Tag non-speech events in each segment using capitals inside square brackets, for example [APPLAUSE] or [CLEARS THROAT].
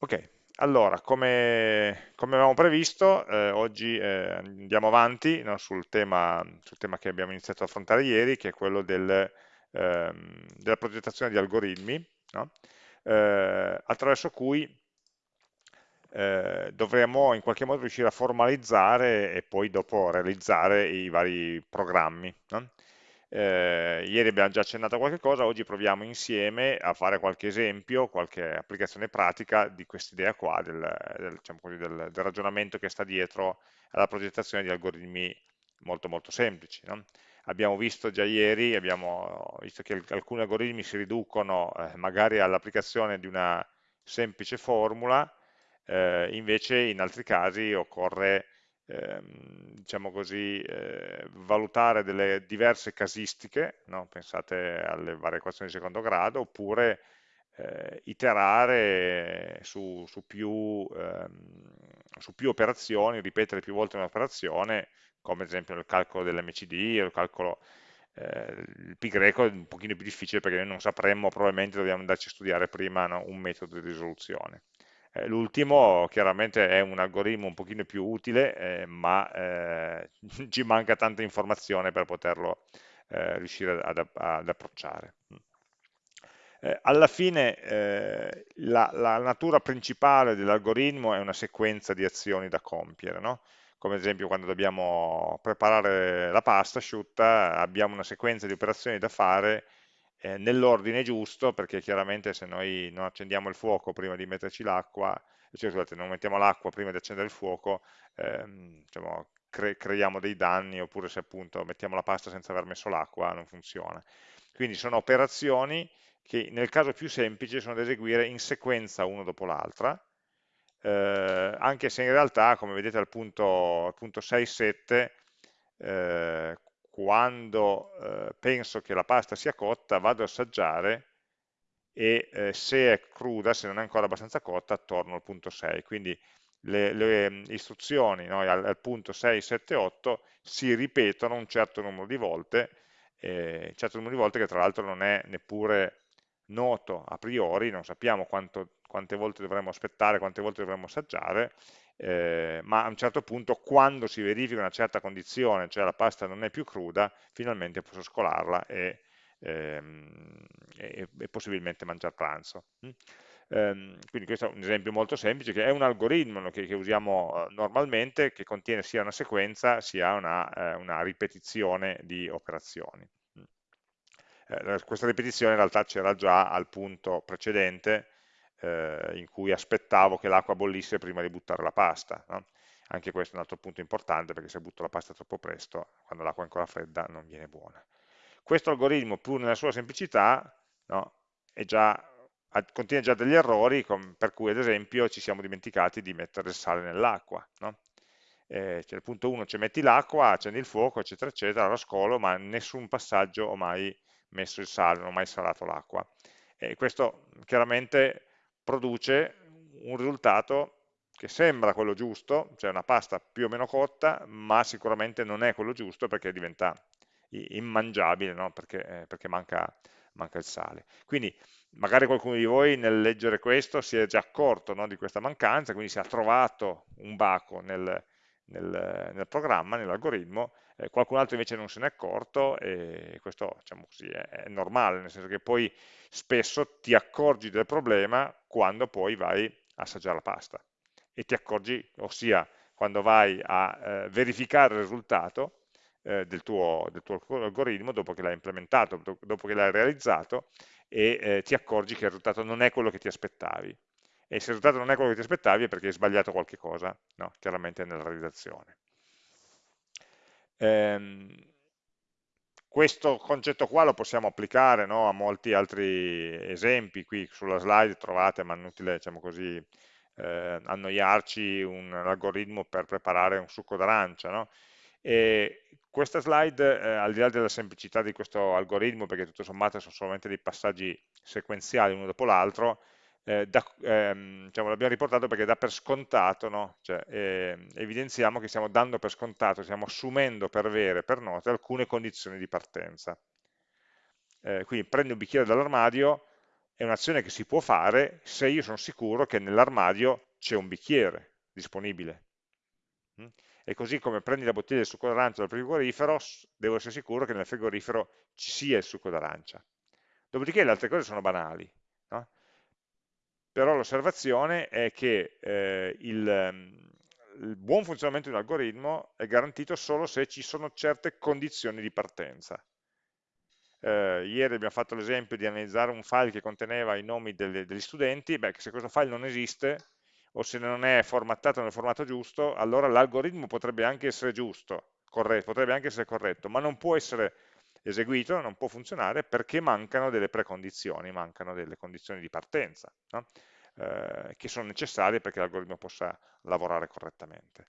Ok, allora, come, come avevamo previsto, eh, oggi eh, andiamo avanti no, sul tema, sul tema che abbiamo iniziato ad affrontare ieri, che è quello del, ehm, della progettazione di algoritmi, no? eh, attraverso cui eh, dovremo in qualche modo riuscire a formalizzare e poi dopo realizzare i vari programmi. No? Eh, ieri abbiamo già accennato a qualche cosa, oggi proviamo insieme a fare qualche esempio, qualche applicazione pratica di quest'idea qua, del, del, diciamo così, del, del, ragionamento che sta dietro alla progettazione di algoritmi molto molto semplici. No? Abbiamo visto già ieri, abbiamo visto che alcuni algoritmi si riducono eh, magari all'applicazione di una semplice formula, eh, invece in altri casi occorre ehm, diciamo così, eh, valutare delle diverse casistiche, no? pensate alle varie equazioni di secondo grado, oppure eh, iterare su, su, più, ehm, su, più, operazioni, ripetere più volte un'operazione, come ad esempio nel calcolo dell'MCD, il calcolo eh, il pi greco è un pochino più difficile perché noi non sapremmo, probabilmente dobbiamo andarci a studiare prima no, un metodo di risoluzione. Eh, l'ultimo chiaramente è un algoritmo un pochino più utile, eh, ma eh, [LAUGHS] ci manca tanta informazione per poterlo eh, riuscire ad, ad approcciare. Eh, alla fine eh, la, la, natura principale dell'algoritmo è una sequenza di azioni da compiere, no? come ad esempio quando dobbiamo preparare la pasta asciutta abbiamo una sequenza di operazioni da fare eh, nell'ordine giusto, perché chiaramente se noi non accendiamo il fuoco prima di metterci l'acqua, cioè scusate, non mettiamo l'acqua prima di accendere il fuoco, ehm, diciamo, cre creiamo dei danni, oppure se appunto mettiamo la pasta senza aver messo l'acqua non funziona. Quindi sono operazioni che nel caso più semplice sono da eseguire in sequenza uno dopo l'altra, eh, anche se in realtà, come vedete al punto, punto 6-7, eh, quando eh, penso che la pasta sia cotta vado ad assaggiare e eh, se è cruda, se non è ancora abbastanza cotta, torno al punto 6. Quindi le, le mm, istruzioni no, al, al, punto 6, 7, 8 si ripetono un certo numero di volte, eh, un certo numero di volte che tra l'altro non è neppure noto a priori, non sappiamo quanto, quante volte dovremmo aspettare, quante volte dovremmo assaggiare, eh, ma a un certo punto quando si verifica una certa condizione, cioè la pasta non è più cruda, finalmente posso scolarla e, ehm, e, e possibilmente mangiare pranzo. Mm? Ehm, quindi questo è un esempio molto semplice, che è un algoritmo che, che usiamo eh, normalmente, che contiene sia una sequenza sia una, eh, una ripetizione di operazioni. Mm. Eh, questa ripetizione in realtà c'era già al punto precedente, eh, in cui aspettavo che l'acqua bollisse prima di buttare la pasta. No? Anche questo è un altro punto importante perché se butto la pasta troppo presto, quando l'acqua è ancora fredda, non viene buona. Questo algoritmo, pur nella sua semplicità, no, già, contiene già degli errori, per cui ad esempio ci siamo dimenticati di mettere il sale nell'acqua. No? Eh, cioè, il punto 1 ci metti l'acqua, accendi il fuoco, eccetera, eccetera, lo scolo, ma nessun passaggio ho mai messo il sale, non ho mai salato l'acqua. E questo chiaramente produce un risultato che sembra quello giusto, cioè una pasta più o meno cotta, ma sicuramente non è quello giusto perché diventa immangiabile, no? perché, eh, perché manca, manca, il sale. Quindi magari qualcuno di voi nel leggere questo si è già accorto no, di questa mancanza, quindi si è trovato un baco nel, nel, nel programma, nell'algoritmo, eh, qualcun altro invece non se n'è accorto e questo diciamo così, è, è, normale, nel senso che poi spesso ti accorgi del problema quando poi vai a assaggiare la pasta e ti accorgi, ossia quando vai a eh, verificare il risultato eh, del, tuo, del, tuo, algoritmo dopo che l'hai implementato, dopo che l'hai realizzato e eh, ti accorgi che il risultato non è quello che ti aspettavi e se il risultato non è quello che ti aspettavi è perché hai sbagliato qualche cosa, no? chiaramente nella realizzazione. Ehm, questo concetto qua lo possiamo applicare no, a molti altri esempi, qui sulla slide trovate, ma è inutile diciamo così, eh, annoiarci un algoritmo per preparare un succo d'arancia. No? questa slide, eh, al di là della semplicità di questo algoritmo, perché tutto sommato sono solamente dei passaggi sequenziali uno dopo l'altro, eh, ehm, diciamo, l'abbiamo riportato perché dà per scontato, no? cioè, eh, evidenziamo che stiamo dando per scontato, stiamo assumendo per vere, per note, alcune condizioni di partenza. Eh, quindi prendi un bicchiere dall'armadio è un'azione che si può fare se io sono sicuro che nell'armadio c'è un bicchiere disponibile. Mm? E così come prendi la bottiglia di succo d'arancia dal frigorifero, devo essere sicuro che nel frigorifero ci sia il succo d'arancia. Dopodiché le altre cose sono banali. Però l'osservazione è che eh, il, il buon funzionamento di un algoritmo è garantito solo se ci sono certe condizioni di partenza. Eh, ieri abbiamo fatto l'esempio di analizzare un file che conteneva i nomi delle, degli studenti, beh, se questo file non esiste, o se non è formattato nel formato giusto, allora l'algoritmo potrebbe anche essere giusto, corretto, potrebbe anche essere corretto, ma non può essere eseguito, non può funzionare perché mancano delle precondizioni, mancano delle condizioni di partenza. No? eh, che sono necessarie perché l'algoritmo possa lavorare correttamente.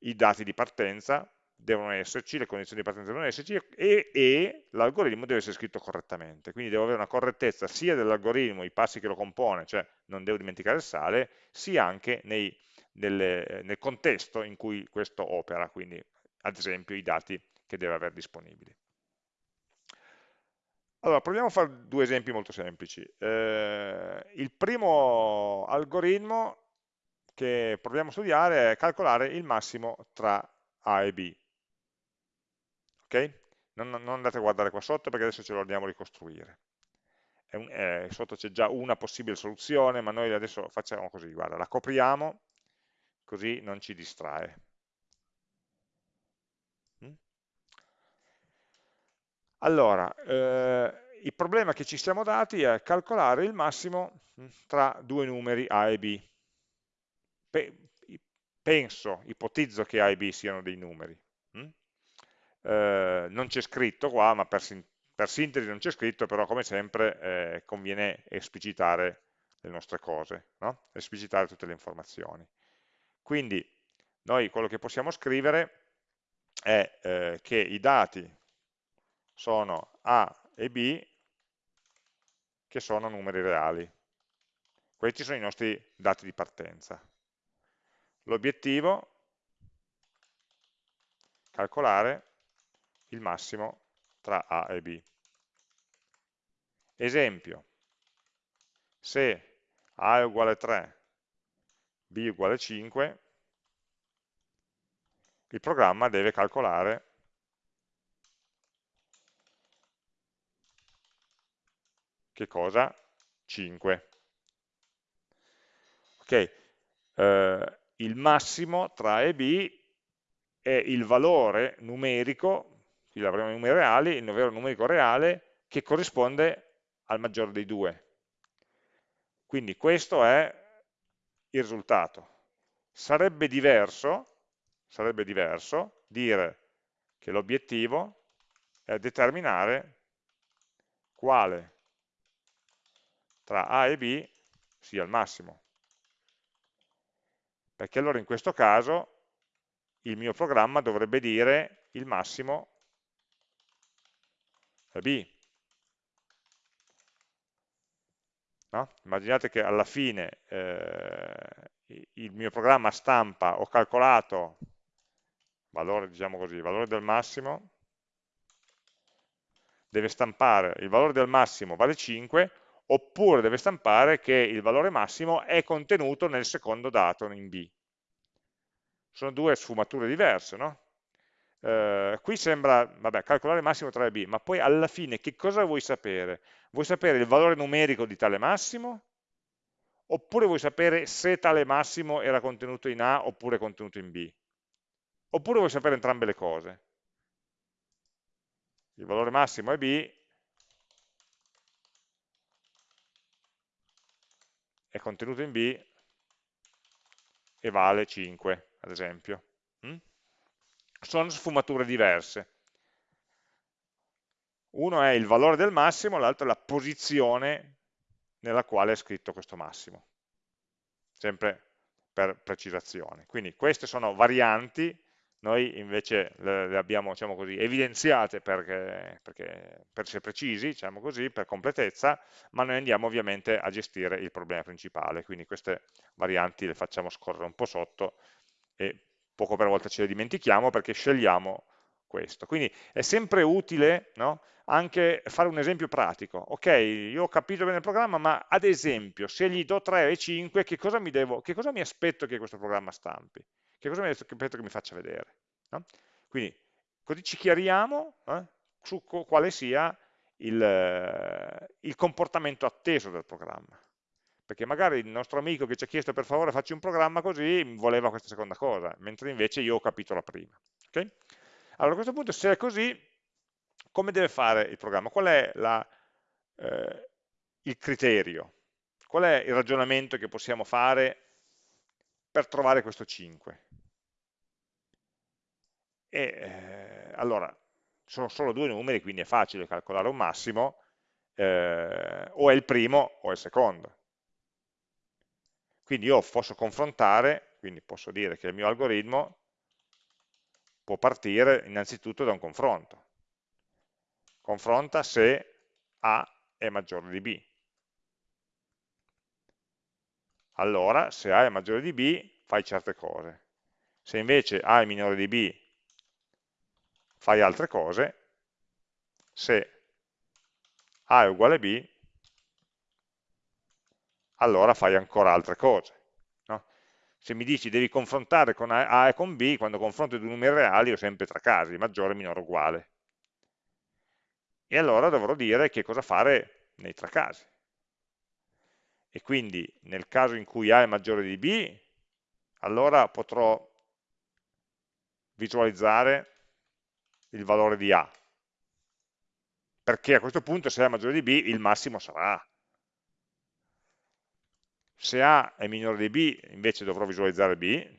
I dati di partenza devono esserci, le condizioni di partenza devono esserci e, e l'algoritmo deve essere scritto correttamente, quindi devo avere una correttezza sia dell'algoritmo, i passi che lo compone, cioè non devo dimenticare il sale, sia anche nei, nelle, nel contesto in cui questo opera, quindi ad esempio i dati che deve avere disponibili. Allora, proviamo a fare due esempi molto semplici. Eh, il primo algoritmo che proviamo a studiare è calcolare il massimo tra A e B. Ok? Non, non andate a guardare qua sotto perché adesso ce lo andiamo a ricostruire. Un, eh, sotto c'è già una possibile soluzione, ma noi adesso facciamo così, guarda, la copriamo, così non ci distrae. Allora, eh, il problema che ci siamo dati è calcolare il massimo mm, tra due numeri A e B. penso, ipotizzo che A e B siano dei numeri. Mm? Eh, non c'è scritto qua, ma per, per sintesi non c'è scritto, però come sempre eh, conviene esplicitare le nostre cose, no? esplicitare tutte le informazioni. Quindi noi quello che possiamo scrivere è eh, che i dati sono A e B che sono numeri reali. Questi sono i nostri dati di partenza. L'obiettivo è calcolare il massimo tra A e B. Esempio, se A è uguale 3, B è uguale 5, il programma deve calcolare che cosa? 5. Ok, eh, il massimo tra A e B è il valore numerico, qui avremo i numeri reali, il valore numerico reale che corrisponde al maggiore dei due. Quindi questo è il risultato. Sarebbe diverso, sarebbe diverso dire che l'obiettivo è determinare quale tra A e B sia il massimo. Perché allora in questo caso il mio programma dovrebbe dire il massimo è B. No? Immaginate che alla fine eh, il mio programma stampa, ho calcolato valore, diciamo così, valore del massimo, deve stampare il valore del massimo vale 5, oppure deve stampare che il valore massimo è contenuto nel secondo dato in B. Sono due sfumature diverse, no? Eh, qui sembra, vabbè, calcolare il massimo tra B, ma poi alla fine che cosa vuoi sapere? Vuoi sapere il valore numerico di tale massimo? Oppure vuoi sapere se tale massimo era contenuto in A oppure contenuto in B? Oppure vuoi sapere entrambe le cose? Il valore massimo è B, è contenuto in B e vale 5, ad esempio. Mm? Sono sfumature diverse. Uno è il valore del massimo, l'altro è la posizione nella quale è scritto questo massimo. Sempre per precisazione. Quindi queste sono varianti noi invece le, abbiamo diciamo così, evidenziate perché, perché, per essere precisi, diciamo così, per completezza, ma noi andiamo ovviamente a gestire il problema principale, quindi queste varianti le facciamo scorrere un po' sotto e poco per volta ce le dimentichiamo perché scegliamo questo. Quindi è sempre utile no? anche fare un esempio pratico. Ok, io ho capito bene il programma, ma ad esempio, se gli do 3 e 5, che cosa mi, devo, che cosa mi aspetto che questo programma stampi? Che cosa mi aspetto che mi faccia vedere? No? Quindi, così ci chiariamo eh, su quale sia il, il comportamento atteso del programma perché magari il nostro amico che ci ha chiesto per favore facci un programma così voleva questa seconda cosa, mentre invece io ho capito la prima. Okay? Allora a questo punto se è così, come deve fare il programma? Qual è la, eh, il criterio? Qual è il ragionamento che possiamo fare per trovare questo 5? E, eh, allora, sono solo due numeri, quindi è facile calcolare un massimo, eh, o è il primo o è il secondo. Quindi io posso confrontare, quindi posso dire che il mio algoritmo può partire innanzitutto da un confronto. Confronta se A è maggiore di B. Allora, se A è maggiore di B, fai certe cose. Se invece A è minore di B, fai altre cose. Se A è uguale a B, allora fai ancora altre cose. No? Se mi dici devi confrontare con A e con B, quando confronto i due numeri reali ho sempre tre casi, maggiore, minore, uguale. E allora dovrò dire che cosa fare nei tre casi. E quindi nel caso in cui A è maggiore di B, allora potrò visualizzare il valore di A. Perché a questo punto se A è maggiore di B il massimo sarà A se A è minore di B invece dovrò visualizzare B,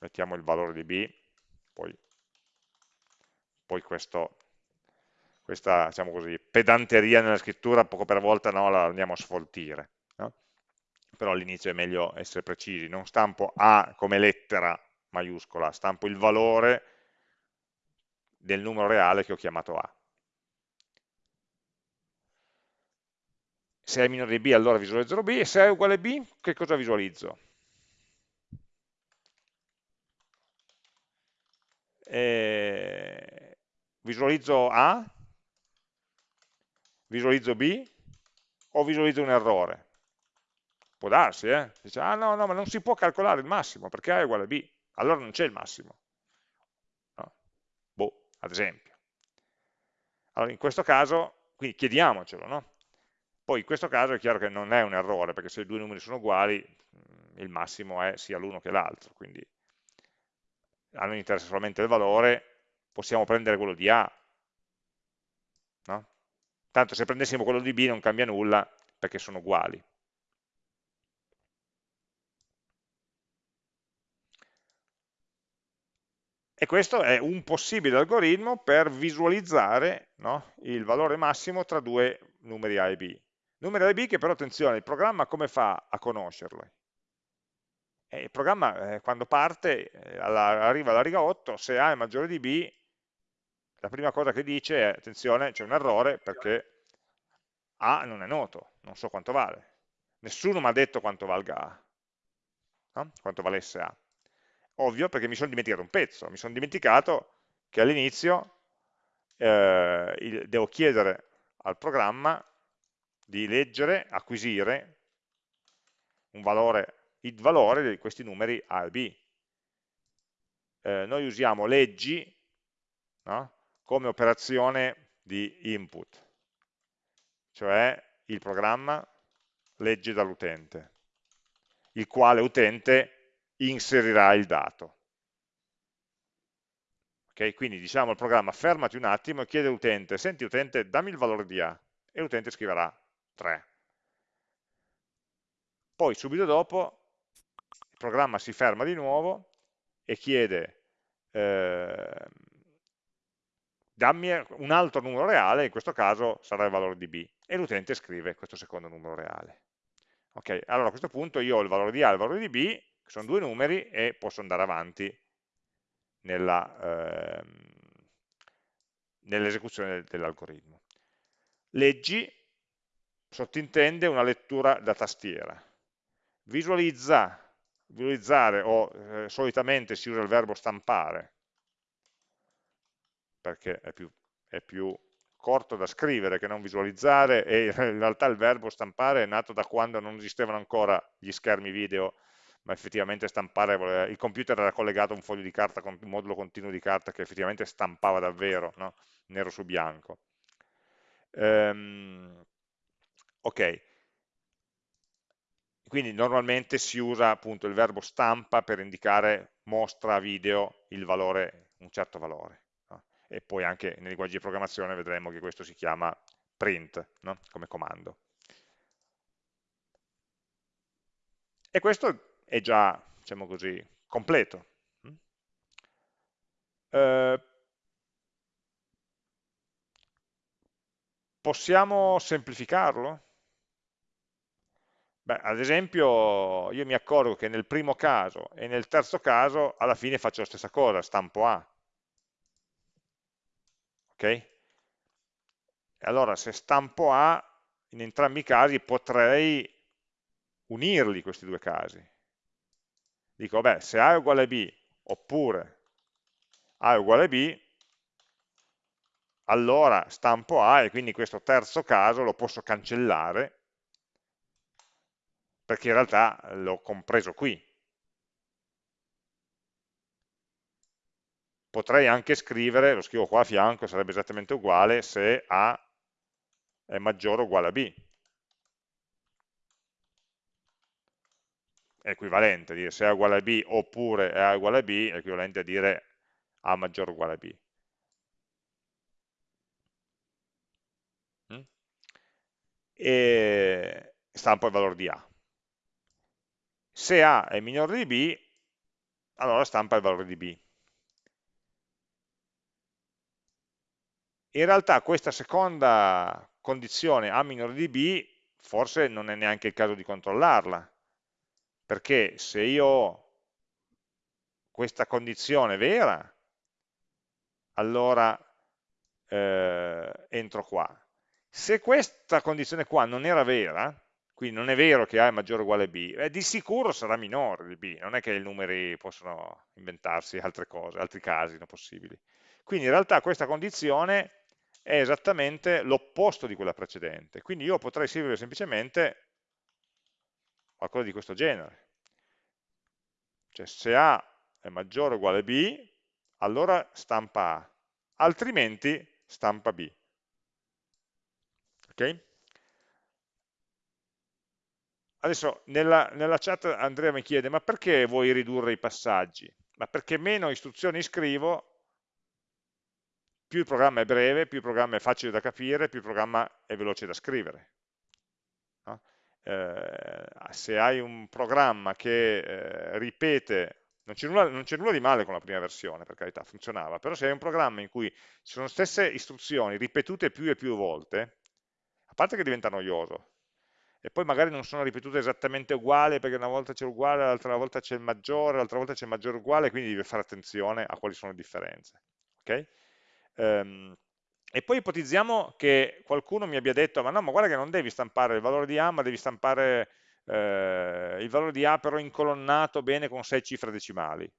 mettiamo il valore di B, poi, poi questo, questa diciamo così, pedanteria nella scrittura poco per volta no, la andiamo a sfoltire, no? però all'inizio è meglio essere precisi, non stampo A come lettera maiuscola, stampo il valore del numero reale che ho chiamato A. se è minore di b allora visualizzerò b, e se è uguale a b che cosa visualizzo? Eh, visualizzo A, visualizzo B o visualizzo un errore? Può darsi, eh? Dice, ah no, no, ma non si può calcolare il massimo perché A è uguale a B, allora non c'è il massimo. No? Boh, ad esempio. Allora in questo caso, quindi chiediamocelo, no? Poi in questo caso è chiaro che non è un errore, perché se i due numeri sono uguali, il massimo è sia l'uno che l'altro, quindi a noi interessa solamente il valore, possiamo prendere quello di A, no? Tanto se prendessimo quello di B non cambia nulla, perché sono uguali. E questo è un possibile algoritmo per visualizzare no, il valore massimo tra due numeri A e B. Numero di B che però, attenzione, il programma come fa a conoscerlo? Eh, il programma eh, quando parte, eh, alla, arriva alla riga 8, se A è maggiore di B, la prima cosa che dice è, attenzione, c'è un errore perché A non è noto, non so quanto vale. Nessuno mi ha detto quanto valga A, no? quanto valesse A. Ovvio perché mi sono dimenticato un pezzo, mi sono dimenticato che all'inizio eh, devo chiedere al programma di leggere, acquisire un valore, il valore di questi numeri A e B. Eh, noi usiamo leggi no? come operazione di input, cioè il programma legge dall'utente, il quale utente inserirà il dato. Okay? Quindi diciamo al programma fermati un attimo e chiede all'utente, senti utente dammi il valore di A, e l'utente scriverà 3. Poi subito dopo il programma si ferma di nuovo e chiede eh, dammi un altro numero reale, in questo caso sarà il valore di b, e l'utente scrive questo secondo numero reale. Ok, allora a questo punto io ho il valore di a e il valore di b, sono due numeri, e posso andare avanti ehm, nell'esecuzione nell dell'algoritmo. Leggi sottintende una lettura da tastiera. Visualizza visualizzare o eh, solitamente si usa il verbo stampare, perché è più, è più corto da scrivere che non visualizzare e [LAUGHS] in realtà il verbo stampare è nato da quando non esistevano ancora gli schermi video ma effettivamente stampare, il computer era collegato a un foglio di carta, un modulo continuo di carta che effettivamente stampava davvero, no? nero su bianco. Um, ok, quindi normalmente si usa appunto il verbo stampa per indicare mostra a video il valore, un certo valore e poi anche nei linguaggi di programmazione vedremo che questo si chiama print no? come comando. E questo è già, diciamo così, completo. Eh, possiamo semplificarlo? Beh, ad esempio io mi accorgo che nel primo caso e nel terzo caso alla fine faccio la stessa cosa, stampo A, ok? allora se stampo A, in entrambi i casi potrei unirli questi due casi. Dico, beh, se A è uguale a B, oppure A è uguale a B, allora stampo A e quindi questo terzo caso lo posso cancellare perché in realtà l'ho compreso qui. potrei anche scrivere, lo scrivo qua a fianco, sarebbe esattamente uguale se A è maggiore o uguale a B. È equivalente, dire se A è uguale a B oppure A è uguale a B, è equivalente a dire A maggiore o uguale a B. Mm? E stampo il valore di A. Se A è minore di B, allora stampa il valore di B. In realtà questa seconda condizione A minore di B forse non è neanche il caso di controllarla, perché se io ho questa condizione vera, allora eh, entro qua. Se questa condizione qua non era vera, quindi non è vero che A è maggiore o uguale a B, eh, di sicuro sarà minore di B, non è che i numeri possono inventarsi altre cose, altri casi non possibili. Quindi in realtà questa condizione è esattamente l'opposto di quella precedente. Quindi io potrei scrivere semplicemente qualcosa di questo genere. Cioè se A è maggiore o uguale a B, allora stampa A, altrimenti stampa B. Ok? Adesso nella, nella, chat Andrea mi chiede, ma perché vuoi ridurre i passaggi? Ma perché meno istruzioni scrivo più il programma è breve, più il programma è facile da capire, più il programma è veloce da scrivere. No? Eh, se hai un programma che eh, ripete, non c'è nulla, nulla, di male con la prima versione, per carità, funzionava, però se hai un programma in cui ci sono stesse istruzioni ripetute più e più volte, a parte che diventa noioso, e poi magari non sono ripetute esattamente uguali perché una volta c'è uguale, l'altra volta c'è il maggiore, l'altra volta c'è il maggiore uguale, quindi devi fare attenzione a quali sono le differenze. Okay? Ehm, e poi ipotizziamo che qualcuno mi abbia detto, ma no, ma guarda che non devi stampare il valore di A, ma devi stampare eh, il valore di A però incolonnato bene con 6 cifre decimali.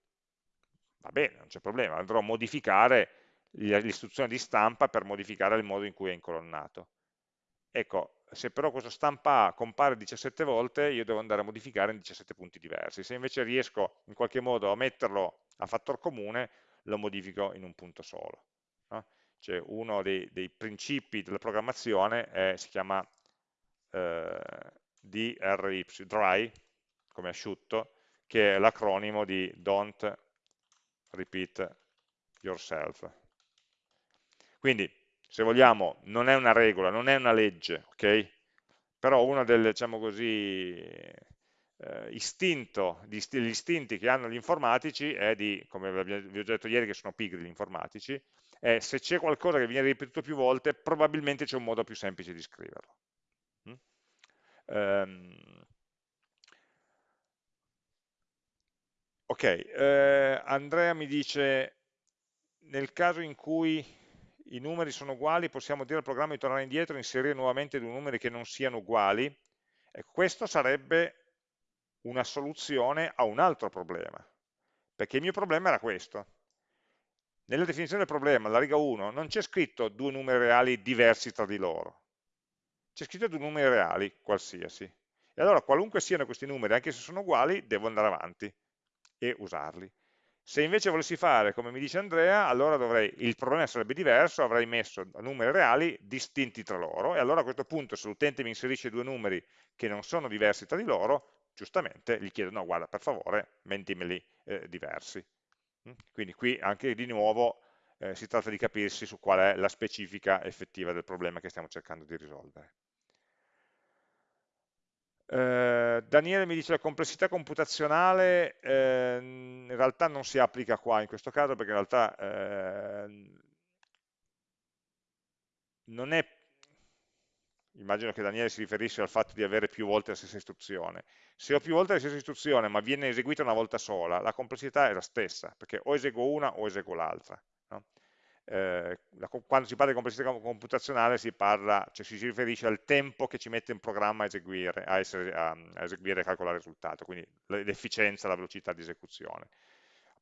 Va bene, non c'è problema, andrò a modificare l'istruzione di stampa per modificare il modo in cui è incolonnato. Ecco, se però questo stampa A compare 17 volte, io devo andare a modificare in 17 punti diversi. Se invece riesco in qualche modo a metterlo a fattor comune, lo modifico in un punto solo. No? Cioè uno dei, dei, principi della programmazione è, si chiama eh, DRY, dry, come asciutto, che è l'acronimo di don't repeat yourself. Quindi, se vogliamo, non è una regola, non è una legge, ok? Però uno delle, diciamo così, eh, istinto, gli istinti che hanno gli informatici è di, come vi ho detto ieri che sono pigri gli informatici, è se c'è qualcosa che viene ripetuto più volte, probabilmente c'è un modo più semplice di scriverlo. Mm? Um, ok, eh, Andrea mi dice, nel caso in cui i numeri sono uguali, possiamo dire al programma di tornare indietro e inserire nuovamente due numeri che non siano uguali. E questo sarebbe una soluzione a un altro problema, perché il mio problema era questo. Nella definizione del problema, alla riga 1, non c'è scritto due numeri reali diversi tra di loro, c'è scritto due numeri reali qualsiasi. E allora qualunque siano questi numeri, anche se sono uguali, devo andare avanti e usarli. Se invece volessi fare come mi dice Andrea, allora dovrei, il problema sarebbe diverso, avrei messo numeri reali distinti tra loro, e allora a questo punto se l'utente mi inserisce due numeri che non sono diversi tra di loro, giustamente gli chiedo, no guarda per favore, mentimeli eh, diversi. Mm? Quindi qui anche di nuovo eh, si tratta di capirsi su qual è la specifica effettiva del problema che stiamo cercando di risolvere. Eh, Daniele mi dice la complessità computazionale eh, in realtà non si applica qua in questo caso perché in realtà eh, non è immagino che Daniele si riferisce al fatto di avere più volte la stessa istruzione. Se ho più volte la stessa istruzione ma viene eseguita una volta sola, la complessità è la stessa, perché o eseguo una o eseguo l'altra. No? Eh, quando si parla di complessità computazionale si, parla, cioè si riferisce al tempo che ci mette un programma a eseguire, a, essere, a, a eseguire e calcolare il risultato, quindi l'efficienza, la velocità di esecuzione.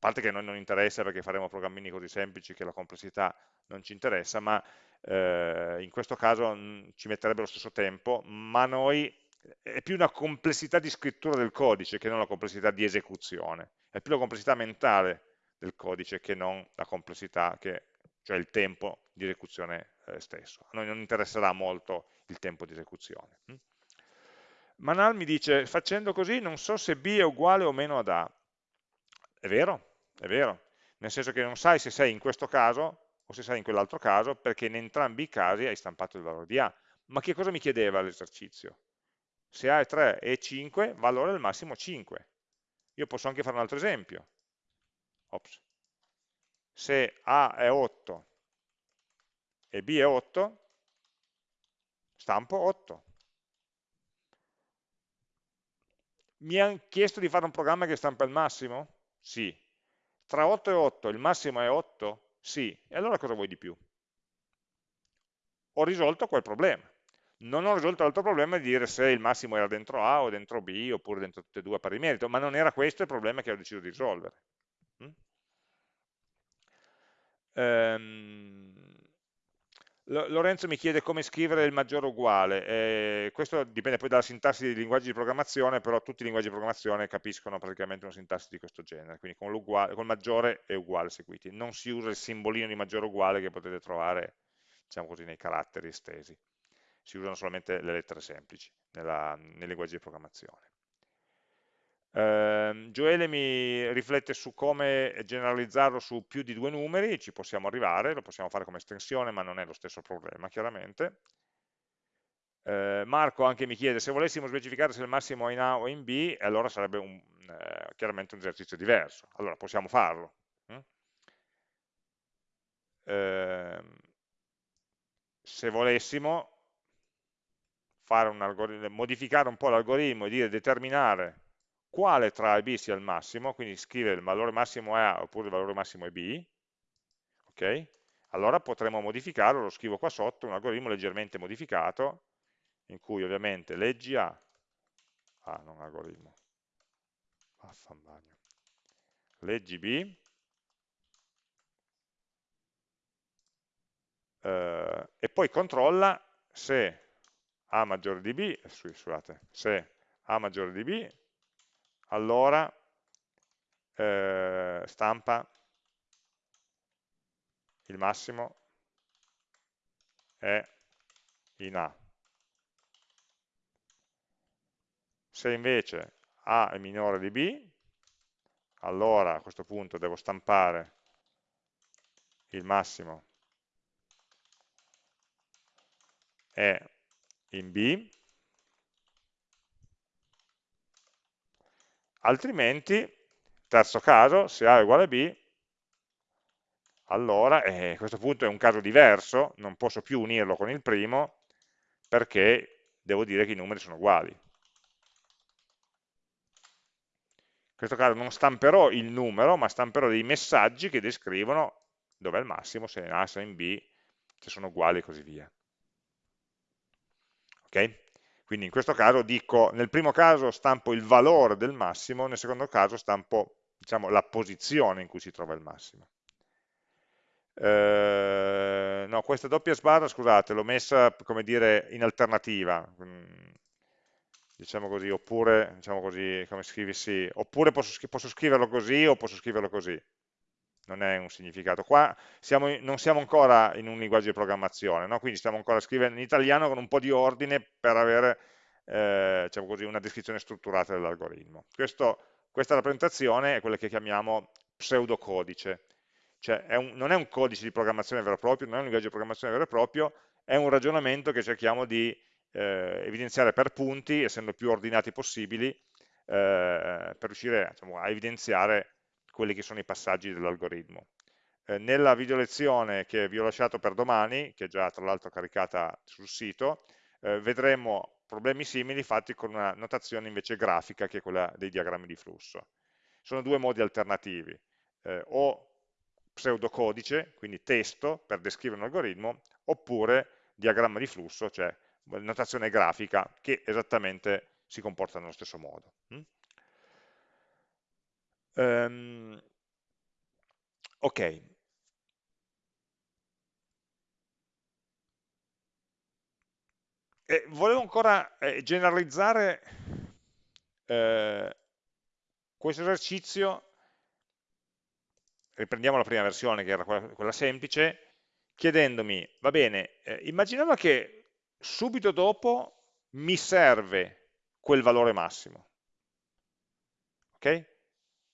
Parte che a noi non interessa perché faremo programmini così semplici che la complessità non ci interessa, ma eh, in questo caso mh, ci metterebbe lo stesso tempo, ma noi è più una complessità di scrittura del codice che non la complessità di esecuzione, è più la complessità mentale del codice che non la complessità che cioè il tempo di esecuzione eh, stesso. A noi non interesserà molto il tempo di esecuzione. Hm? Manal mi dice, facendo così non so se B è uguale o meno ad A. È vero, è vero, nel senso che non sai se sei in questo caso o se sei in quell'altro caso, perché in entrambi i casi hai stampato il valore di A. Ma che cosa mi chiedeva l'esercizio? Se A è 3 e 5, valore del massimo 5. Io posso anche fare un altro esempio. Ops se A è 8 e B è 8, stampo 8. Mi hanno chiesto di fare un programma che stampa il massimo? Sì. Tra 8 e 8 il massimo è 8? Sì. E allora cosa vuoi di più? Ho risolto quel problema. Non ho risolto l'altro problema di dire se il massimo era dentro A o dentro B oppure dentro tutte e due a pari merito, ma non era questo il problema che ho deciso di risolvere. Mm? Ehm, Lorenzo mi chiede come scrivere il maggiore uguale, eh, questo dipende poi dalla sintassi dei linguaggi di programmazione, però tutti i linguaggi di programmazione capiscono praticamente una sintassi di questo genere, quindi con, con maggiore e uguale seguiti. Non si usa il simbolino di maggiore uguale che potete trovare, diciamo così, nei caratteri estesi, si usano solamente le lettere semplici nella, nei linguaggi di programmazione. Eh, Gioele mi riflette su come generalizzarlo su più di due numeri, ci possiamo arrivare, lo possiamo fare come estensione, ma non è lo stesso problema, chiaramente. Eh, Marco anche mi chiede se volessimo specificare se il massimo è in A o in B, allora sarebbe un, eh, chiaramente un esercizio diverso. Allora possiamo farlo. Hm? se volessimo un modificare un po' l'algoritmo e dire determinare quale tra A e B sia il massimo, quindi scrivere il valore massimo è A oppure il valore massimo è B, ok? Allora potremo modificarlo, lo scrivo qua sotto, un algoritmo leggermente modificato, in cui ovviamente leggi A, ah non algoritmo, affanbagno, leggi B, eh, e poi controlla se A maggiore di B, scusate, se A maggiore di B allora eh, stampa il massimo è in A. Se invece A è minore di B, allora a questo punto devo stampare il massimo è in B, altrimenti, terzo caso, se A è uguale a B, allora eh, a questo punto è un caso diverso, non posso più unirlo con il primo, perché devo dire che i numeri sono uguali. In questo caso non stamperò il numero, ma stamperò dei messaggi che descrivono dov'è il massimo, se in A, se in B, se sono uguali e così via. Ok? Quindi in questo caso dico, nel primo caso stampo il valore del massimo, nel secondo caso stampo diciamo, la posizione in cui si trova il massimo. Eh, no, questa doppia sbarra, scusate, l'ho messa, come dire, in alternativa, mm, diciamo così, oppure, diciamo così, come scrivissi, oppure posso, posso, scriverlo così o posso scriverlo così. Non è un significato. Qua siamo, non siamo ancora in un linguaggio di programmazione, no? quindi stiamo ancora scrivendo in italiano con un po' di ordine per avere eh, diciamo così, una descrizione strutturata dell'algoritmo. Questa rappresentazione è quella che chiamiamo pseudocodice, cioè è un, non è un codice di programmazione vero e proprio, non è un linguaggio di programmazione vero e proprio, è un ragionamento che cerchiamo di eh, evidenziare per punti, essendo più ordinati possibili, eh, per riuscire diciamo, a evidenziare quelli che sono i passaggi dell'algoritmo. Eh, nella video lezione che vi ho lasciato per domani, che è già tra l'altro caricata sul sito, eh, vedremo problemi simili fatti con una notazione invece grafica che è quella dei diagrammi di flusso. Sono due modi alternativi, eh, o pseudocodice, quindi testo per descrivere un algoritmo, oppure diagramma di flusso, cioè notazione grafica che esattamente si comporta nello stesso modo. Um, ok. E volevo ancora eh, generalizzare eh, questo esercizio riprendiamo la prima versione che era quella, quella semplice, chiedendomi, va bene, eh, immaginando che subito dopo mi serve quel valore massimo. Ok?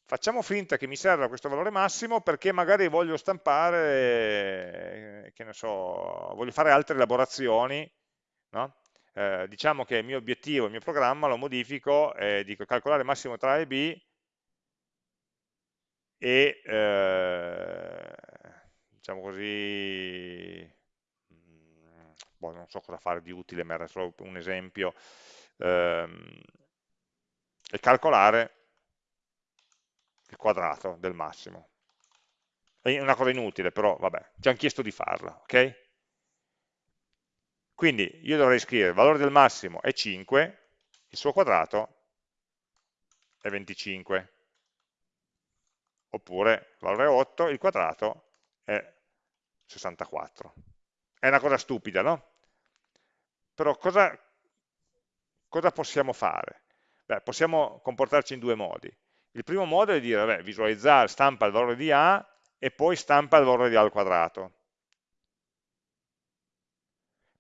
Facciamo finta che mi serva questo valore massimo perché magari voglio stampare, eh, che ne so, voglio fare altre elaborazioni, no? eh, diciamo che il mio obiettivo, il mio programma lo modifico e dico calcolare massimo tra A e B e eh, diciamo così mm, boh, non so cosa fare di utile ma era solo un esempio ehm, e calcolare il quadrato del massimo è una cosa inutile però vabbè ci hanno chiesto di farla ok? quindi io dovrei scrivere il valore del massimo è 5 il suo quadrato è 25 oppure il valore è 8, il quadrato è 64. È una cosa stupida, no? Però cosa, cosa possiamo fare? Beh, possiamo comportarci in due modi. Il primo modo è dire, vabbè, visualizzare, stampa il valore di A e poi stampa il valore di A al quadrato.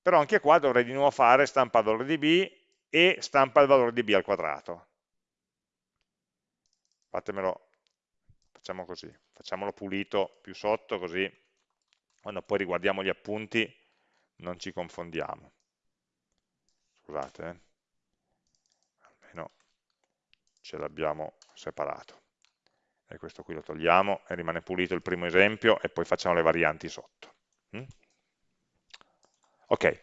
Però anche qua dovrei di nuovo fare stampa il valore di B e stampa il valore di B al quadrato. Fatemelo facciamo così, facciamolo pulito più sotto così quando poi riguardiamo gli appunti non ci confondiamo. Scusate, eh. almeno ce l'abbiamo separato. E questo qui lo togliamo e rimane pulito il primo esempio e poi facciamo le varianti sotto. Mm? Ok,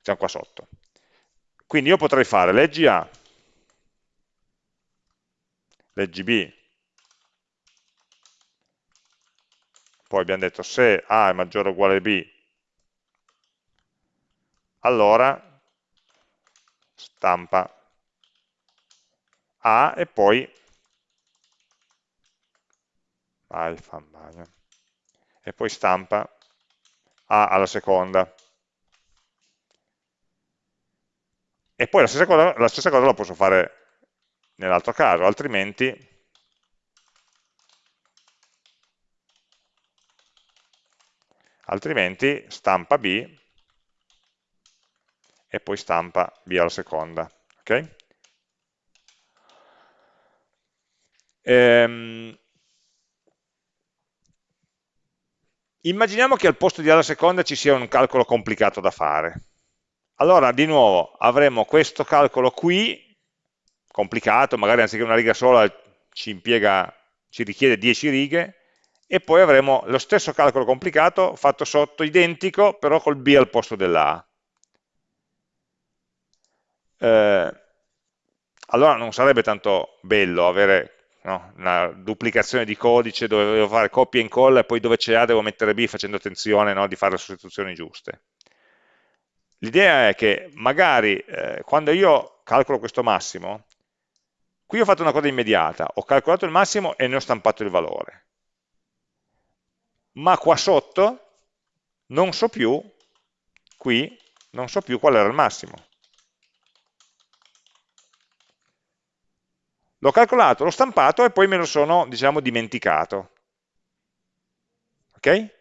siamo qua sotto. Quindi io potrei fare leggi A, leggi B, poi abbiamo detto se A è maggiore o uguale a B, allora stampa A e poi alfa, e poi stampa A alla seconda. E poi la stessa cosa la, stessa cosa la posso fare nell'altro caso, altrimenti altrimenti stampa B e poi stampa B alla seconda. Okay? Ehm, immaginiamo che al posto di alla seconda ci sia un calcolo complicato da fare. Allora, di nuovo, avremo questo calcolo qui, complicato, magari anziché una riga sola ci, impiega, ci richiede 10 righe, e poi avremo lo stesso calcolo complicato fatto sotto, identico, però col B al posto della. Eh, allora non sarebbe tanto bello avere no, una duplicazione di codice dove devo fare copia e incolla e poi dove c'è A devo mettere B facendo attenzione no, di fare le sostituzioni giuste. l'idea è che magari eh, quando io calcolo questo massimo, qui ho fatto una cosa immediata, ho calcolato il massimo e ne ho stampato il valore. Ma qua sotto non so più, qui, non so più qual era il massimo. L'ho calcolato, l'ho stampato e poi me lo sono, diciamo, dimenticato. Ok?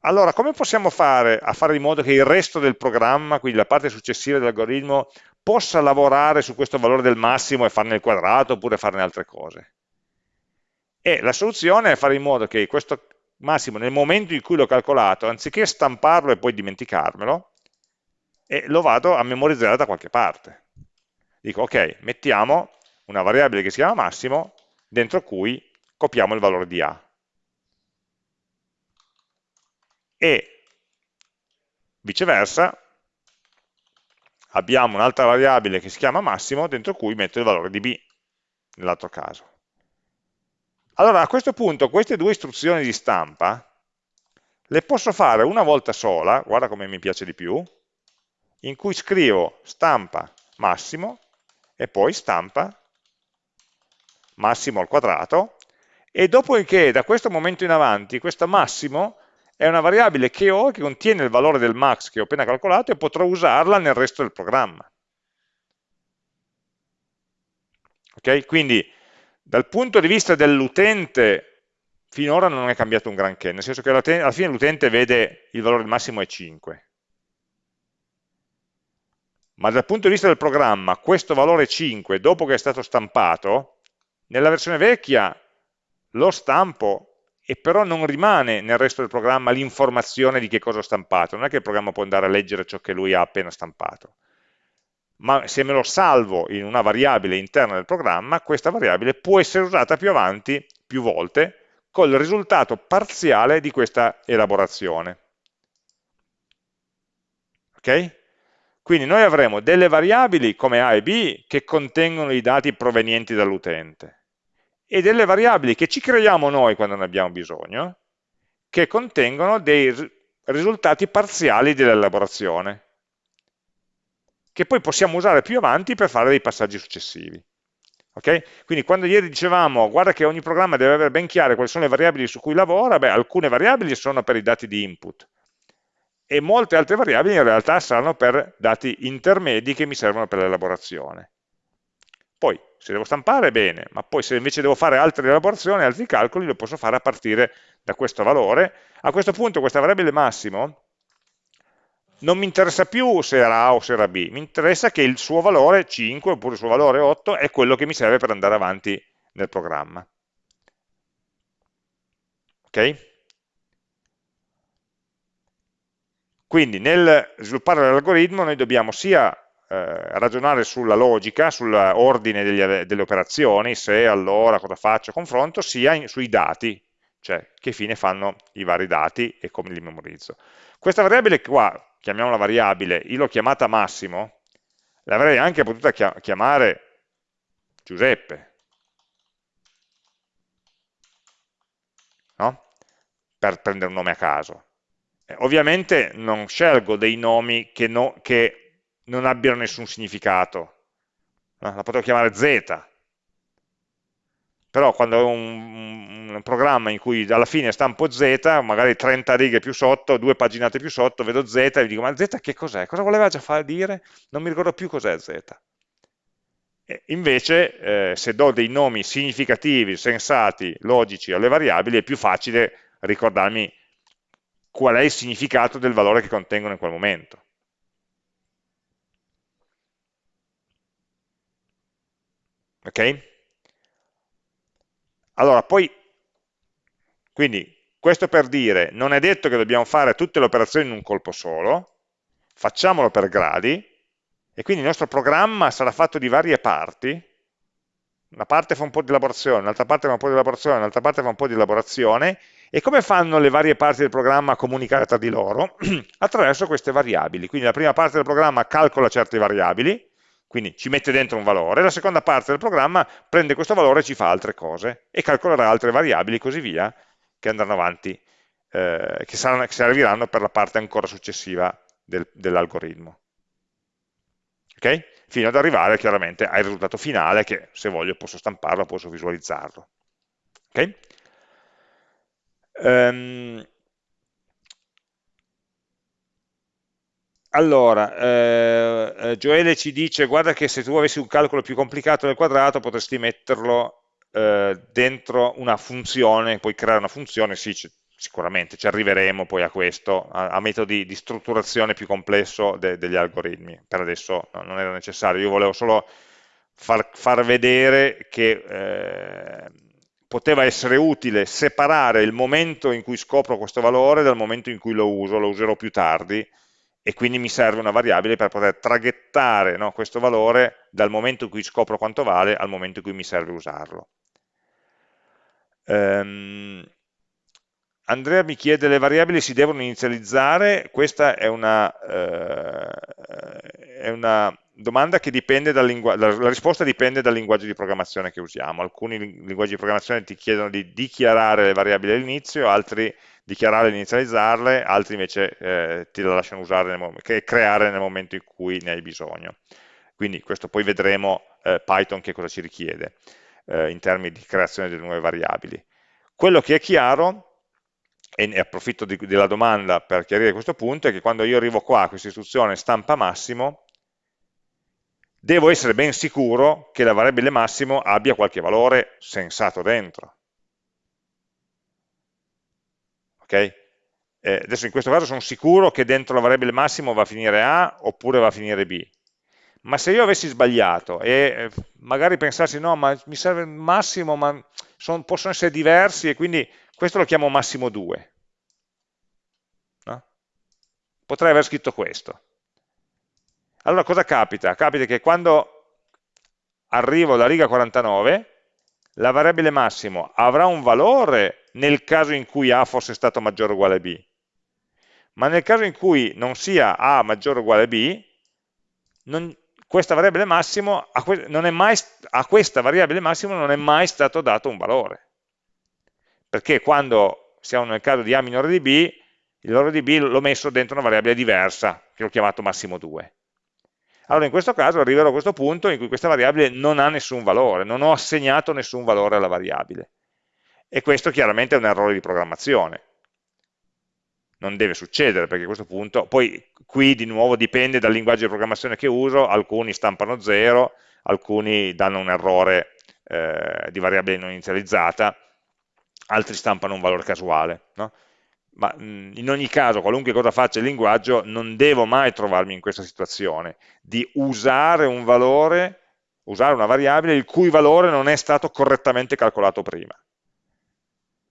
Allora, come possiamo fare a fare in modo che il resto del programma, quindi la parte successiva dell'algoritmo, possa lavorare su questo valore del massimo e farne il quadrato oppure farne altre cose? E la soluzione è fare in modo che questo massimo, nel momento in cui l'ho calcolato, anziché stamparlo e poi dimenticarmelo, e lo vado a memorizzare da qualche parte. Dico, ok, mettiamo una variabile che si chiama massimo, dentro cui copiamo il valore di A. E viceversa, abbiamo un'altra variabile che si chiama massimo, dentro cui metto il valore di B, nell'altro caso. Allora, a questo punto, queste due istruzioni di stampa, le posso fare una volta sola, guarda come mi piace di più, in cui scrivo stampa massimo e poi stampa massimo al quadrato e dopodiché da questo momento in avanti questo massimo è una variabile che ho che contiene il valore del max che ho appena calcolato e potrò usarla nel resto del programma. Ok? Quindi dal punto di vista dell'utente finora non è cambiato un granché, nel senso che alla fine l'utente vede il valore massimo è 5 ma dal punto di vista del programma questo valore 5 dopo che è stato stampato nella versione vecchia lo stampo e però non rimane nel resto del programma l'informazione di che cosa ho stampato. Non è che il programma può andare a leggere ciò che lui ha appena stampato. Ma se me lo salvo in una variabile interna del programma questa variabile può essere usata più avanti più volte col risultato parziale di questa elaborazione. Ok? Quindi noi avremo delle variabili come A e B che contengono i dati provenienti dall'utente e delle variabili che ci creiamo noi quando ne abbiamo bisogno che contengono dei risultati parziali dell'elaborazione che poi possiamo usare più avanti per fare dei passaggi successivi. Okay? Quindi quando ieri dicevamo guarda che ogni programma deve avere ben chiare quali sono le variabili su cui lavora, beh, alcune variabili sono per i dati di input, e molte altre variabili in realtà saranno per dati intermedi che mi servono per l'elaborazione. Poi, se devo stampare, bene, ma poi se invece devo fare altre elaborazioni, altri calcoli, lo posso fare a partire da questo valore. A questo punto questa variabile massimo non mi interessa più se era A o se era B, mi interessa che il suo valore 5 oppure il suo valore 8 è quello che mi serve per andare avanti nel programma. Ok? Quindi nel sviluppare l'algoritmo noi dobbiamo sia eh, ragionare sulla logica, sull'ordine delle operazioni, se, allora, cosa faccio, confronto, sia in, sui dati, cioè che fine fanno i vari dati e come li memorizzo. Questa variabile qua, chiamiamola variabile, io l'ho chiamata massimo, l'avrei anche potuta chiamare Giuseppe, no? per prendere un nome a caso ovviamente non scelgo dei nomi che, no, che, non abbiano nessun significato, la potrei chiamare Z, però quando ho un, un, programma in cui alla fine stampo Z, magari 30 righe più sotto, due paginate più sotto, vedo Z e dico ma Z che cos'è? Cosa voleva già fare dire? Non mi ricordo più cos'è Z. E invece eh, se do dei nomi significativi, sensati, logici alle variabili è più facile ricordarmi qual è il significato del valore che contengono in quel momento. Ok? Allora, poi, quindi, questo per dire, non è detto che dobbiamo fare tutte le operazioni in un colpo solo, facciamolo per gradi, e quindi il nostro programma sarà fatto di varie parti, una parte fa un po' di elaborazione, un'altra parte fa un po' di elaborazione, un'altra parte fa un po' di elaborazione, e come fanno le varie parti del programma a comunicare tra di loro? [CLEARS THROAT] Attraverso queste variabili. Quindi la prima parte del programma calcola certe variabili, quindi ci mette dentro un valore, la seconda parte del programma prende questo valore e ci fa altre cose, e calcolerà altre variabili e così via, che andranno avanti eh, che, saranno, che, serviranno per la parte ancora successiva del, dell'algoritmo. Ok? Fino ad arrivare chiaramente al risultato finale che se voglio posso stamparlo, posso visualizzarlo. Ok? Um, Allora, eh, eh, Gioele ci dice, guarda che se tu avessi un calcolo più complicato del quadrato potresti metterlo eh, dentro una funzione, puoi creare una funzione, sì, sicuramente ci arriveremo poi a questo, a, a metodi di strutturazione più complesso de, degli algoritmi, per adesso no, non era necessario, io volevo solo far, far vedere che eh, poteva essere utile separare il momento in cui scopro questo valore dal momento in cui lo uso, lo userò più tardi, e quindi mi serve una variabile per poter traghettare no, questo valore dal momento in cui scopro quanto vale al momento in cui mi serve usarlo. Um, Andrea mi chiede le variabili si devono inizializzare, questa è una, eh, è una domanda che dipende dal linguaggio, la risposta dipende dal linguaggio di programmazione che usiamo, alcuni linguaggi di programmazione ti chiedono di dichiarare le variabili all'inizio, altri dichiarare e inizializzarle, altri invece eh, ti la lasciano usare nel creare nel momento in cui ne hai bisogno. Quindi questo poi vedremo eh, Python che cosa ci richiede eh, in termini di creazione delle nuove variabili. Quello che è chiaro, e ne approfitto di, della domanda per chiarire questo punto, è che quando io arrivo qua a questa istruzione stampa massimo, devo essere ben sicuro che la variabile massimo abbia qualche valore sensato dentro. Okay? Eh, adesso in questo caso sono sicuro che dentro la variabile massimo va a finire A oppure va a finire B. Ma se io avessi sbagliato e eh, magari pensassi no, ma mi serve il massimo, ma son, possono essere diversi e quindi questo lo chiamo massimo 2. No? Potrei aver scritto questo. Allora cosa capita? Capita che quando arrivo alla riga 49, la variabile massimo avrà un valore nel caso in cui A fosse stato maggiore o uguale a B. Ma nel caso in cui non sia A maggiore o uguale a B, non, questa variabile massimo, a, que mai, a questa variabile massimo non è mai stato dato un valore. Perché quando siamo nel caso di A minore di B, il valore di B l'ho messo dentro una variabile diversa, che ho chiamato massimo 2. Allora in questo caso arriverò a questo punto in cui questa variabile non ha nessun valore, non ho assegnato nessun valore alla variabile e questo chiaramente è un errore di programmazione. Non deve succedere perché a questo punto, poi qui di nuovo dipende dal linguaggio di programmazione che uso, alcuni stampano 0, alcuni danno un errore eh, di variabile non inizializzata, altri stampano un valore casuale. No? Ma in ogni caso, qualunque cosa faccia il linguaggio, non devo mai trovarmi in questa situazione di usare un valore, usare una variabile il cui valore non è stato correttamente calcolato prima.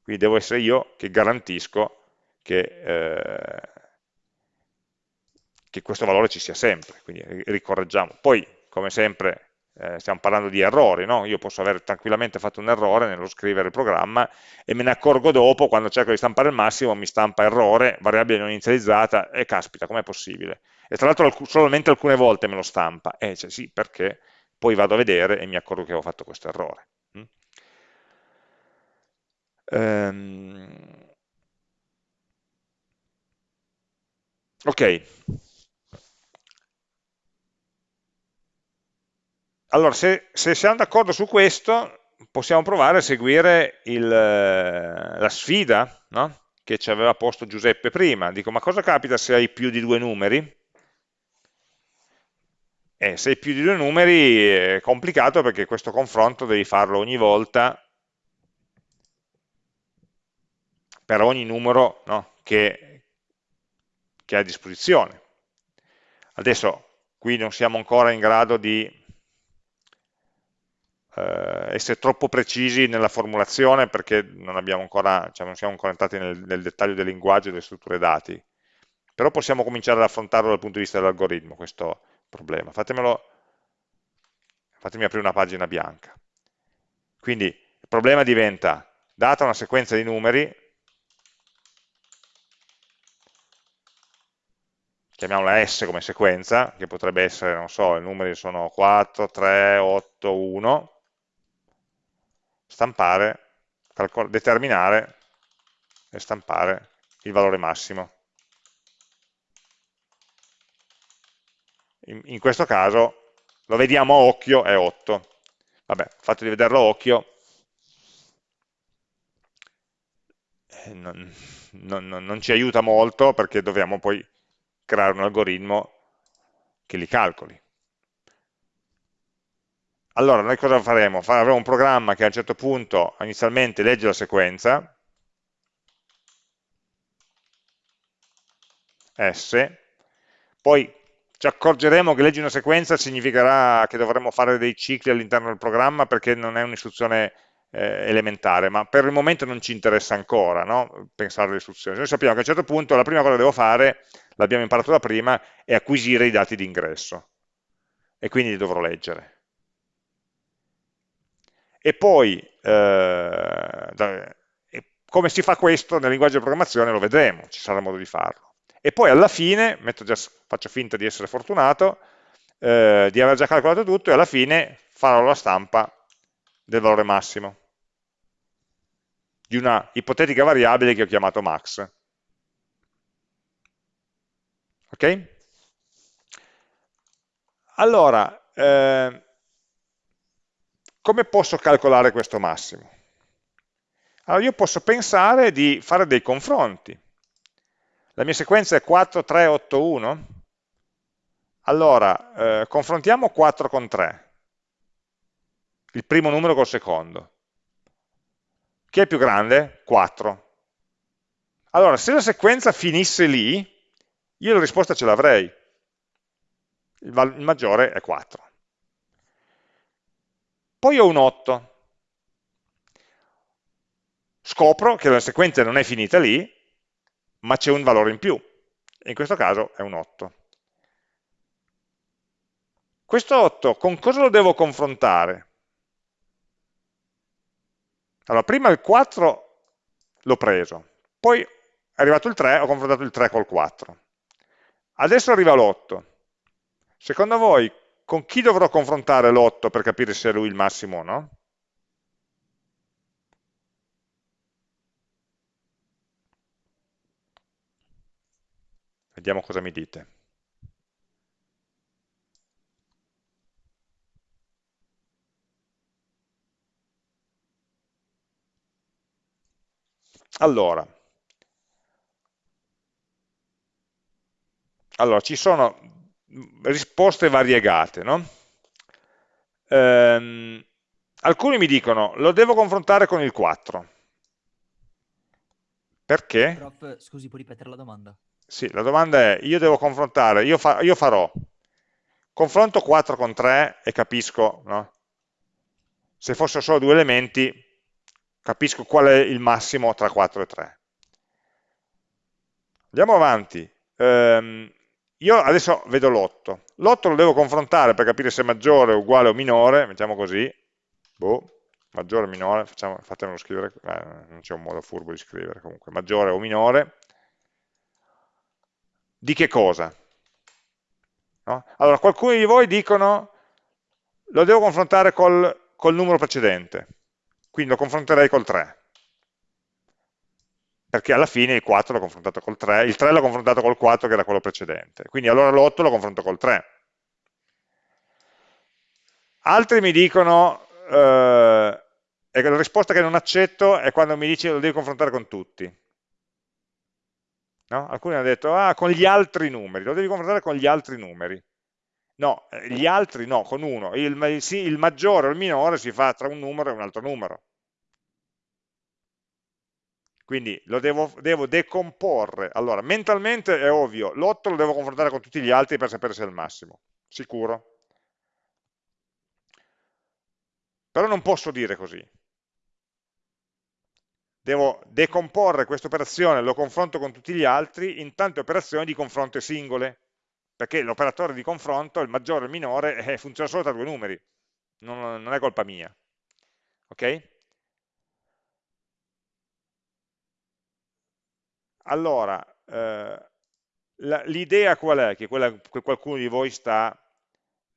Quindi devo essere io che garantisco che, eh, che questo valore ci sia sempre, quindi ricorreggiamo. Poi, come sempre, eh, stiamo parlando di errori, no? io posso aver tranquillamente fatto un errore nello scrivere il programma e me ne accorgo dopo, quando cerco di stampare il massimo, mi stampa errore, variabile non inizializzata, e caspita, com'è possibile? E tra l'altro solamente alcune volte me lo stampa, eh, cioè, sì, perché poi vado a vedere e mi accorgo che ho fatto questo errore. Um, ok. Allora, se, se siamo d'accordo su questo, possiamo provare a seguire il, la sfida no? che ci aveva posto Giuseppe prima. Dico, ma cosa capita se hai più di due numeri? Eh, se hai più di due numeri è complicato perché questo confronto devi farlo ogni volta per ogni numero no, che, che ha a disposizione. Adesso qui non siamo ancora in grado di eh, essere troppo precisi nella formulazione perché non, ancora, cioè non siamo ancora entrati nel, nel, dettaglio del linguaggio e delle strutture dati, però possiamo cominciare ad affrontarlo dal punto di vista dell'algoritmo questo problema. Fatemelo, fatemi aprire una pagina bianca. Quindi il problema diventa, data una sequenza di numeri, chiamiamola S come sequenza, che potrebbe essere, non so, i numeri sono 4, 3, 8, 1, stampare, determinare e stampare il valore massimo. In, in questo caso lo vediamo a occhio, è 8. Vabbè, il fatto di vederlo a occhio eh, non, non, non ci aiuta molto perché dobbiamo poi creare un algoritmo che li calcoli. Allora, noi cosa faremo? Avremo un programma che a un certo punto inizialmente legge la sequenza, S, poi ci accorgeremo che leggi una sequenza significherà che dovremo fare dei cicli all'interno del programma perché non è un'istruzione eh, elementare, ma per il momento non ci interessa ancora no? pensare alle istruzioni. Noi sappiamo che a un certo punto la prima cosa che devo fare, l'abbiamo imparato da prima, è acquisire i dati di ingresso e quindi li dovrò leggere. E poi, eh, da, come si fa questo nel linguaggio di programmazione lo vedremo, ci sarà modo di farlo e poi alla fine, già, faccio finta di essere fortunato, eh, di aver già calcolato tutto e alla fine farò la stampa del valore massimo di una ipotetica variabile che ho chiamato max. Ok? Allora, eh, come posso calcolare questo massimo? Allora, io posso pensare di fare dei confronti la mia sequenza è 4, 3, 8, 1? Allora, eh, confrontiamo 4 con 3, il primo numero col secondo. Chi è più grande? 4. Allora, se la sequenza finisse lì, io la risposta ce l'avrei. Il, il maggiore è 4. Poi ho un 8. Scopro che la sequenza non è finita lì, ma c'è un valore in più, in questo caso è un 8. Questo 8 con cosa lo devo confrontare? Allora, prima il 4 l'ho preso, poi è arrivato il 3, ho confrontato il 3 col 4. Adesso arriva l'8. Secondo voi, con chi dovrò confrontare l'8 per capire se è lui il massimo o no? Vediamo cosa mi dite. Allora, allora ci sono risposte variegate, no? Ehm, alcuni mi dicono, lo devo confrontare con il 4. Perché? Prof, scusi, puoi ripetere la domanda? Sì, la domanda è, io devo confrontare, io, fa, io farò, confronto 4 con 3 e capisco, no? se fossero solo due elementi, capisco qual è il massimo tra 4 e 3. Andiamo avanti. Um, io adesso vedo l'8. L'8 lo devo confrontare per capire se è maggiore, uguale o minore, mettiamo così, boh, maggiore o minore, facciamo, fatemelo scrivere, eh, non c'è un modo furbo di scrivere comunque, maggiore o minore, di che cosa? No? Allora, qualcuno di voi dicono lo devo confrontare col, col numero precedente, quindi lo confronterei col 3 perché alla fine il 4 l'ho confrontato col 3, il 3 l'ho confrontato col 4 che era quello precedente, quindi allora l'8 lo confronto col 3. Altri mi dicono, eh, la risposta che non accetto è quando mi dice lo devi confrontare con tutti. No? Alcuni hanno detto, ah, con gli altri numeri, lo devi confrontare con gli altri numeri. No, eh, gli altri no, con uno. Il, sì, il maggiore o il minore si fa tra un numero e un altro numero. Quindi lo devo, devo decomporre. Allora, mentalmente è ovvio, l'8 lo devo confrontare con tutti gli altri per sapere se è il massimo. Sicuro? Però non posso dire così devo decomporre questa operazione, lo confronto con tutti gli altri in tante operazioni di confronto singole, perché l'operatore di confronto, il maggiore e il minore, eh, funziona solo tra due numeri, non, non è colpa mia. Ok? Allora, eh, l'idea qual è? Che, quella, che qualcuno di voi sta...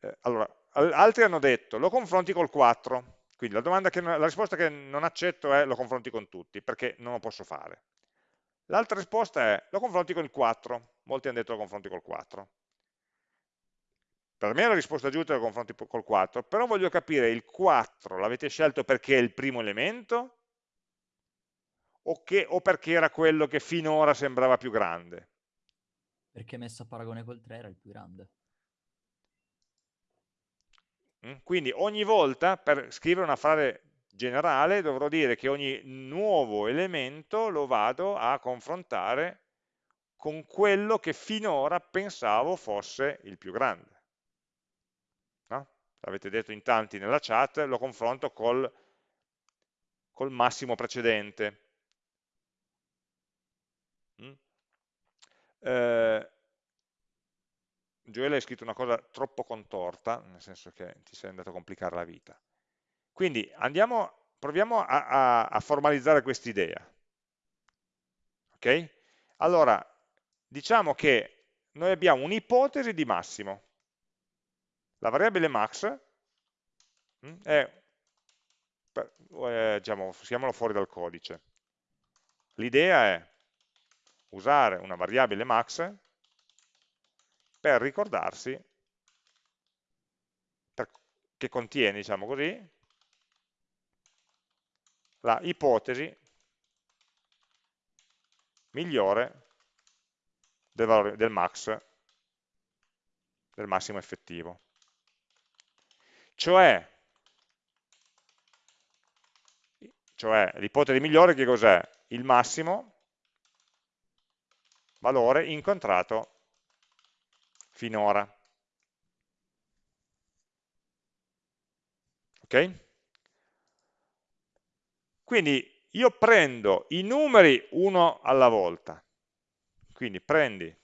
Eh, allora, altri hanno detto, lo confronti col 4, quindi la, che, la, risposta che non accetto è lo confronti con tutti, perché non lo posso fare. L'altra risposta è lo confronti con il 4, molti hanno detto lo confronti col 4. Per me la risposta giusta è lo confronti col 4, però voglio capire il 4 l'avete scelto perché è il primo elemento o, che, o perché era quello che finora sembrava più grande? Perché messo a paragone col 3 era il più grande. Mm? Quindi ogni volta per scrivere una frase generale dovrò dire che ogni nuovo elemento lo vado a confrontare con quello che finora pensavo fosse il più grande. No? Avete detto in tanti nella chat, lo confronto col, col massimo precedente. Mm? Eh, Gioele hai scritto una cosa troppo contorta, nel senso che ti sei andato a complicare la vita. Quindi andiamo, proviamo a, a, a formalizzare quest'idea. Ok? Allora, diciamo che noi abbiamo un'ipotesi di massimo. La variabile max mm, è, eh, diciamo, usiamolo fuori dal codice. L'idea è usare una variabile max per ricordarsi per, che contiene, diciamo così, la ipotesi migliore del, valore, del max, del massimo effettivo. Cioè, cioè l'ipotesi migliore che cos'è? Il massimo valore incontrato finora. Ok? Quindi io prendo i numeri uno alla volta, quindi prendi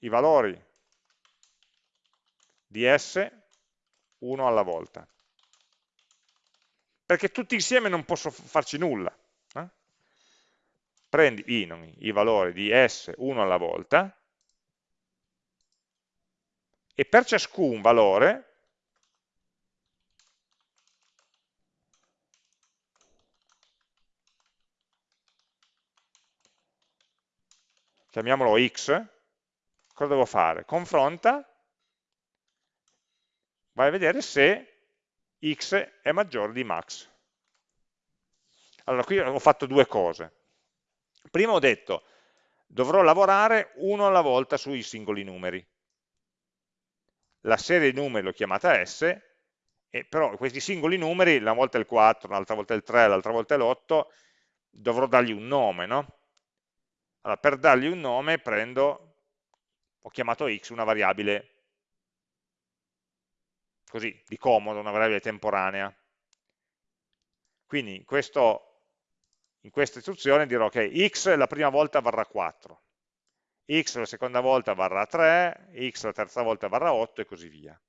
i valori di S uno alla volta, perché tutti insieme non posso farci nulla. Prendi i, non, i valori di S uno alla volta e per ciascun valore chiamiamolo x, cosa devo fare? Confronta, vai a vedere se x è maggiore di max. Allora, qui ho fatto due cose. Prima ho detto, dovrò lavorare uno alla volta sui singoli numeri la serie di numeri l'ho chiamata S, però questi singoli numeri, una volta il 4, l'altra volta il 3, l'altra volta l'8, dovrò dargli un nome, no? Allora, per dargli un nome prendo, ho chiamato x una variabile così, di comodo, una variabile temporanea. Quindi in, questo, in questa istruzione dirò che x la prima volta varrà 4, x la seconda volta varrà 3, x la terza volta varrà 8 e così via.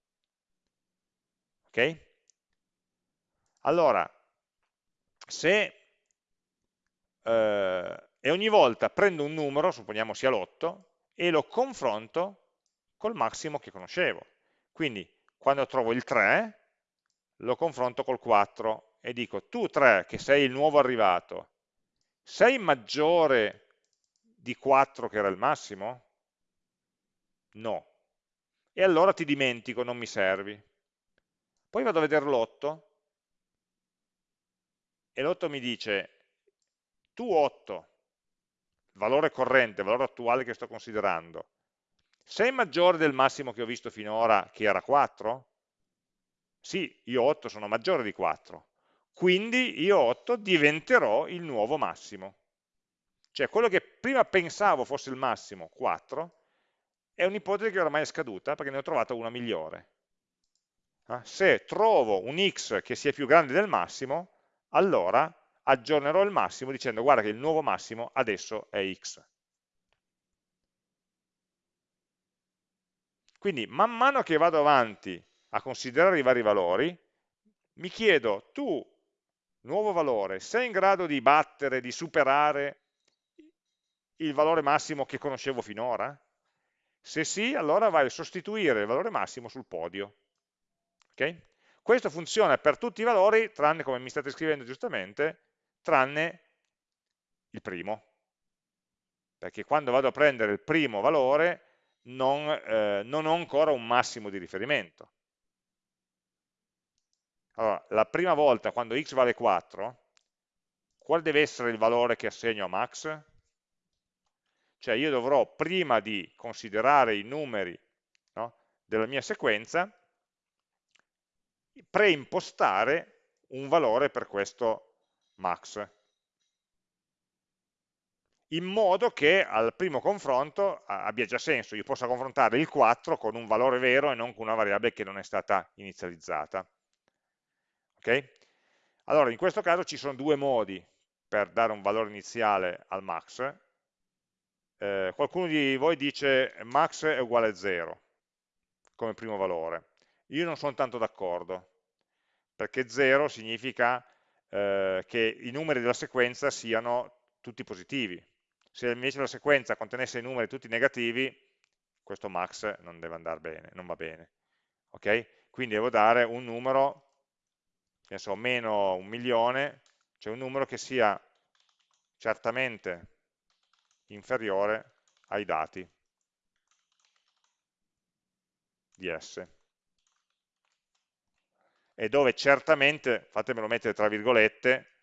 Ok? Allora, se eh, e ogni volta prendo un numero, supponiamo sia l'8, e lo confronto col massimo che conoscevo. Quindi quando trovo il 3, lo confronto col 4 e dico, tu 3, che sei il nuovo arrivato, sei maggiore di 4 che era il massimo? No. E allora ti dimentico, non mi servi. Poi vado a vedere l'8 e l'8 mi dice, tu 8, valore corrente, valore attuale che sto considerando, sei maggiore del massimo che ho visto finora, che era 4? Sì, io 8 sono maggiore di 4, quindi io 8 diventerò il nuovo massimo. Cioè quello che prima pensavo fosse il massimo, 4, è un'ipotesi che ormai è scaduta perché ne ho trovata una migliore. Eh? Se trovo un x che sia più grande del massimo, allora aggiornerò il massimo dicendo guarda che il nuovo massimo adesso è x. Quindi man mano che vado avanti a considerare i vari valori, mi chiedo, tu, nuovo valore, sei in grado di battere, di superare il valore massimo che conoscevo finora? Se sì, allora vai a sostituire il valore massimo sul podio. Okay? Questo funziona per tutti i valori, tranne, come mi state scrivendo giustamente, tranne il primo, perché quando vado a prendere il primo valore non, eh, non ho ancora un massimo di riferimento. Allora, la prima volta quando x vale 4, qual deve essere il valore che assegno a max? Cioè io dovrò, prima di considerare i numeri no, della mia sequenza, preimpostare un valore per questo max in modo che al primo confronto abbia già senso, io possa confrontare il 4 con un valore vero e non con una variabile che non è stata inizializzata. Ok? Allora, in questo caso ci sono due modi per dare un valore iniziale al max. Eh, qualcuno di voi dice max è uguale a 0 come primo valore. Io non sono tanto d'accordo, perché 0 significa eh, che i numeri della sequenza siano tutti positivi. Se invece la sequenza contenesse i numeri tutti negativi, questo max non deve andare bene, non va bene. Ok? Quindi devo dare un numero, che so, meno un milione, cioè un numero che sia certamente inferiore ai dati di S. E dove certamente, fatemelo mettere tra virgolette,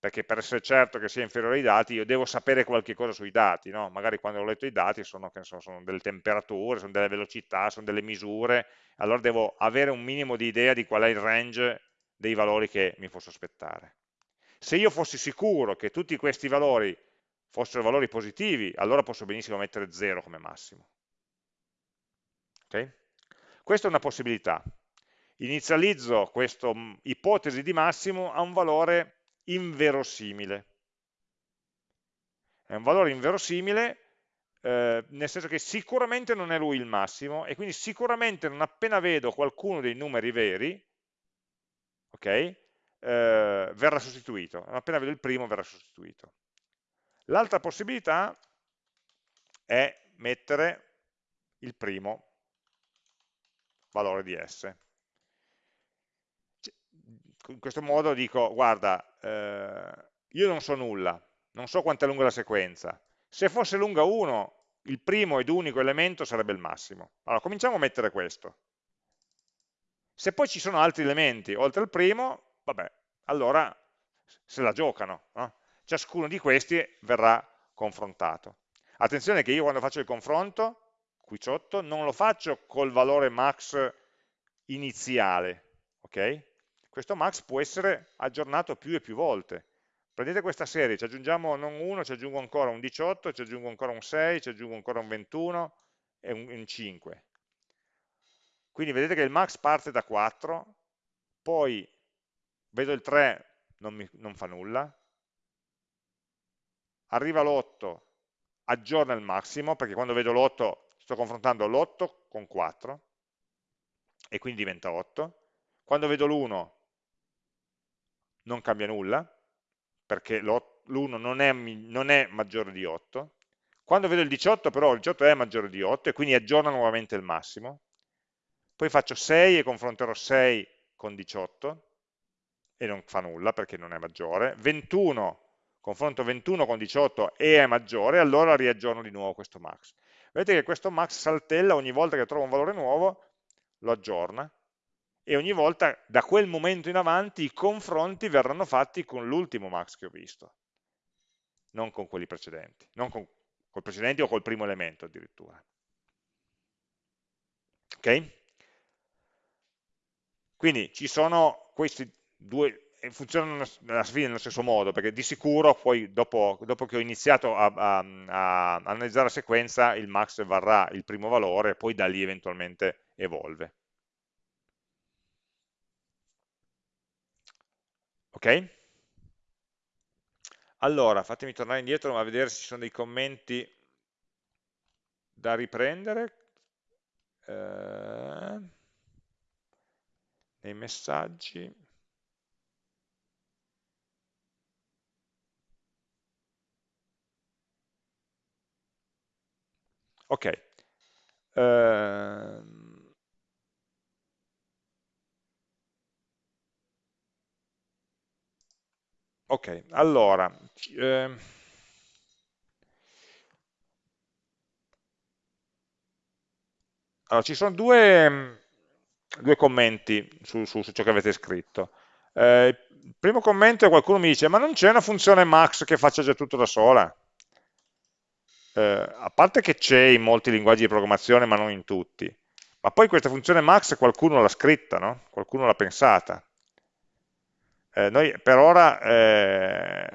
perché per essere certo che sia inferiore ai dati io devo sapere qualche cosa sui dati, no? magari quando ho letto i dati sono, so, sono, delle temperature, sono delle velocità, sono delle misure, allora devo avere un minimo di idea di qual è il range dei valori che mi posso aspettare. Se io fossi sicuro che tutti questi valori fossero valori positivi, allora posso benissimo mettere 0 come massimo. Okay? Questa è una possibilità. Ipotesi di massimo a un valore inverosimile. È un valore inverosimile eh, nel senso che sicuramente non è lui il massimo e quindi sicuramente non appena vedo qualcuno dei numeri veri, ok, eh, verrà sostituito. Non appena vedo il primo verrà sostituito. L'altra possibilità è mettere il primo valore di S in questo modo dico, guarda, eh, io non so nulla, non so quanto è lunga la sequenza, se fosse lunga 1, il primo ed unico elemento sarebbe il massimo. Allora, cominciamo a mettere questo. Se poi ci sono altri elementi oltre il primo, vabbè, allora se la giocano. No? Ciascuno di questi verrà confrontato. Attenzione che io quando faccio il confronto, qui sotto, non lo faccio col valore max iniziale, ok? Questo max può essere aggiornato più e più volte. Prendete questa serie, ci aggiungiamo non uno, ci aggiungo ancora un 18, ci aggiungo ancora un 6, ci aggiungo ancora un 21 e un, un 5. Quindi vedete che il max parte da 4, poi vedo il 3, non, mi, non fa nulla, arriva l'8, aggiorna il massimo, perché quando vedo l'8 sto confrontando l'8 con 4, e quindi diventa 8. Quando vedo l'1 non cambia nulla, perché l'1 non, non è, maggiore di 8. Quando vedo il 18 però il 18 è maggiore di 8 e quindi aggiorna nuovamente il massimo. Poi faccio 6 e confronterò 6 con 18 e non fa nulla perché non è maggiore. 21, confronto 21 con 18 e è maggiore, allora riaggiorno di nuovo questo max. Vedete che questo max saltella ogni volta che trova un valore nuovo, lo aggiorna e ogni volta da quel momento in avanti i confronti verranno fatti con l'ultimo max che ho visto, non con quelli precedenti, non con col precedenti o col primo elemento addirittura. Ok? Quindi ci sono questi due, funzionano alla fine nello stesso modo, perché di sicuro poi dopo, dopo che ho iniziato a, a, a, analizzare la sequenza il max varrà il primo valore, poi da lì eventualmente evolve. Ok? Allora, fatemi tornare indietro a vedere se ci sono dei commenti da riprendere. Eh, messaggi. Ok. Eh, Ok, allora, eh, allora, ci sono due, due commenti su, su, su, ciò che avete scritto. Eh, il primo commento è qualcuno mi dice, ma non c'è una funzione max che faccia già tutto da sola? Eh, a parte che c'è in molti linguaggi di programmazione, ma non in tutti, ma poi questa funzione max qualcuno l'ha scritta, no? qualcuno l'ha pensata. Eh, noi per ora eh,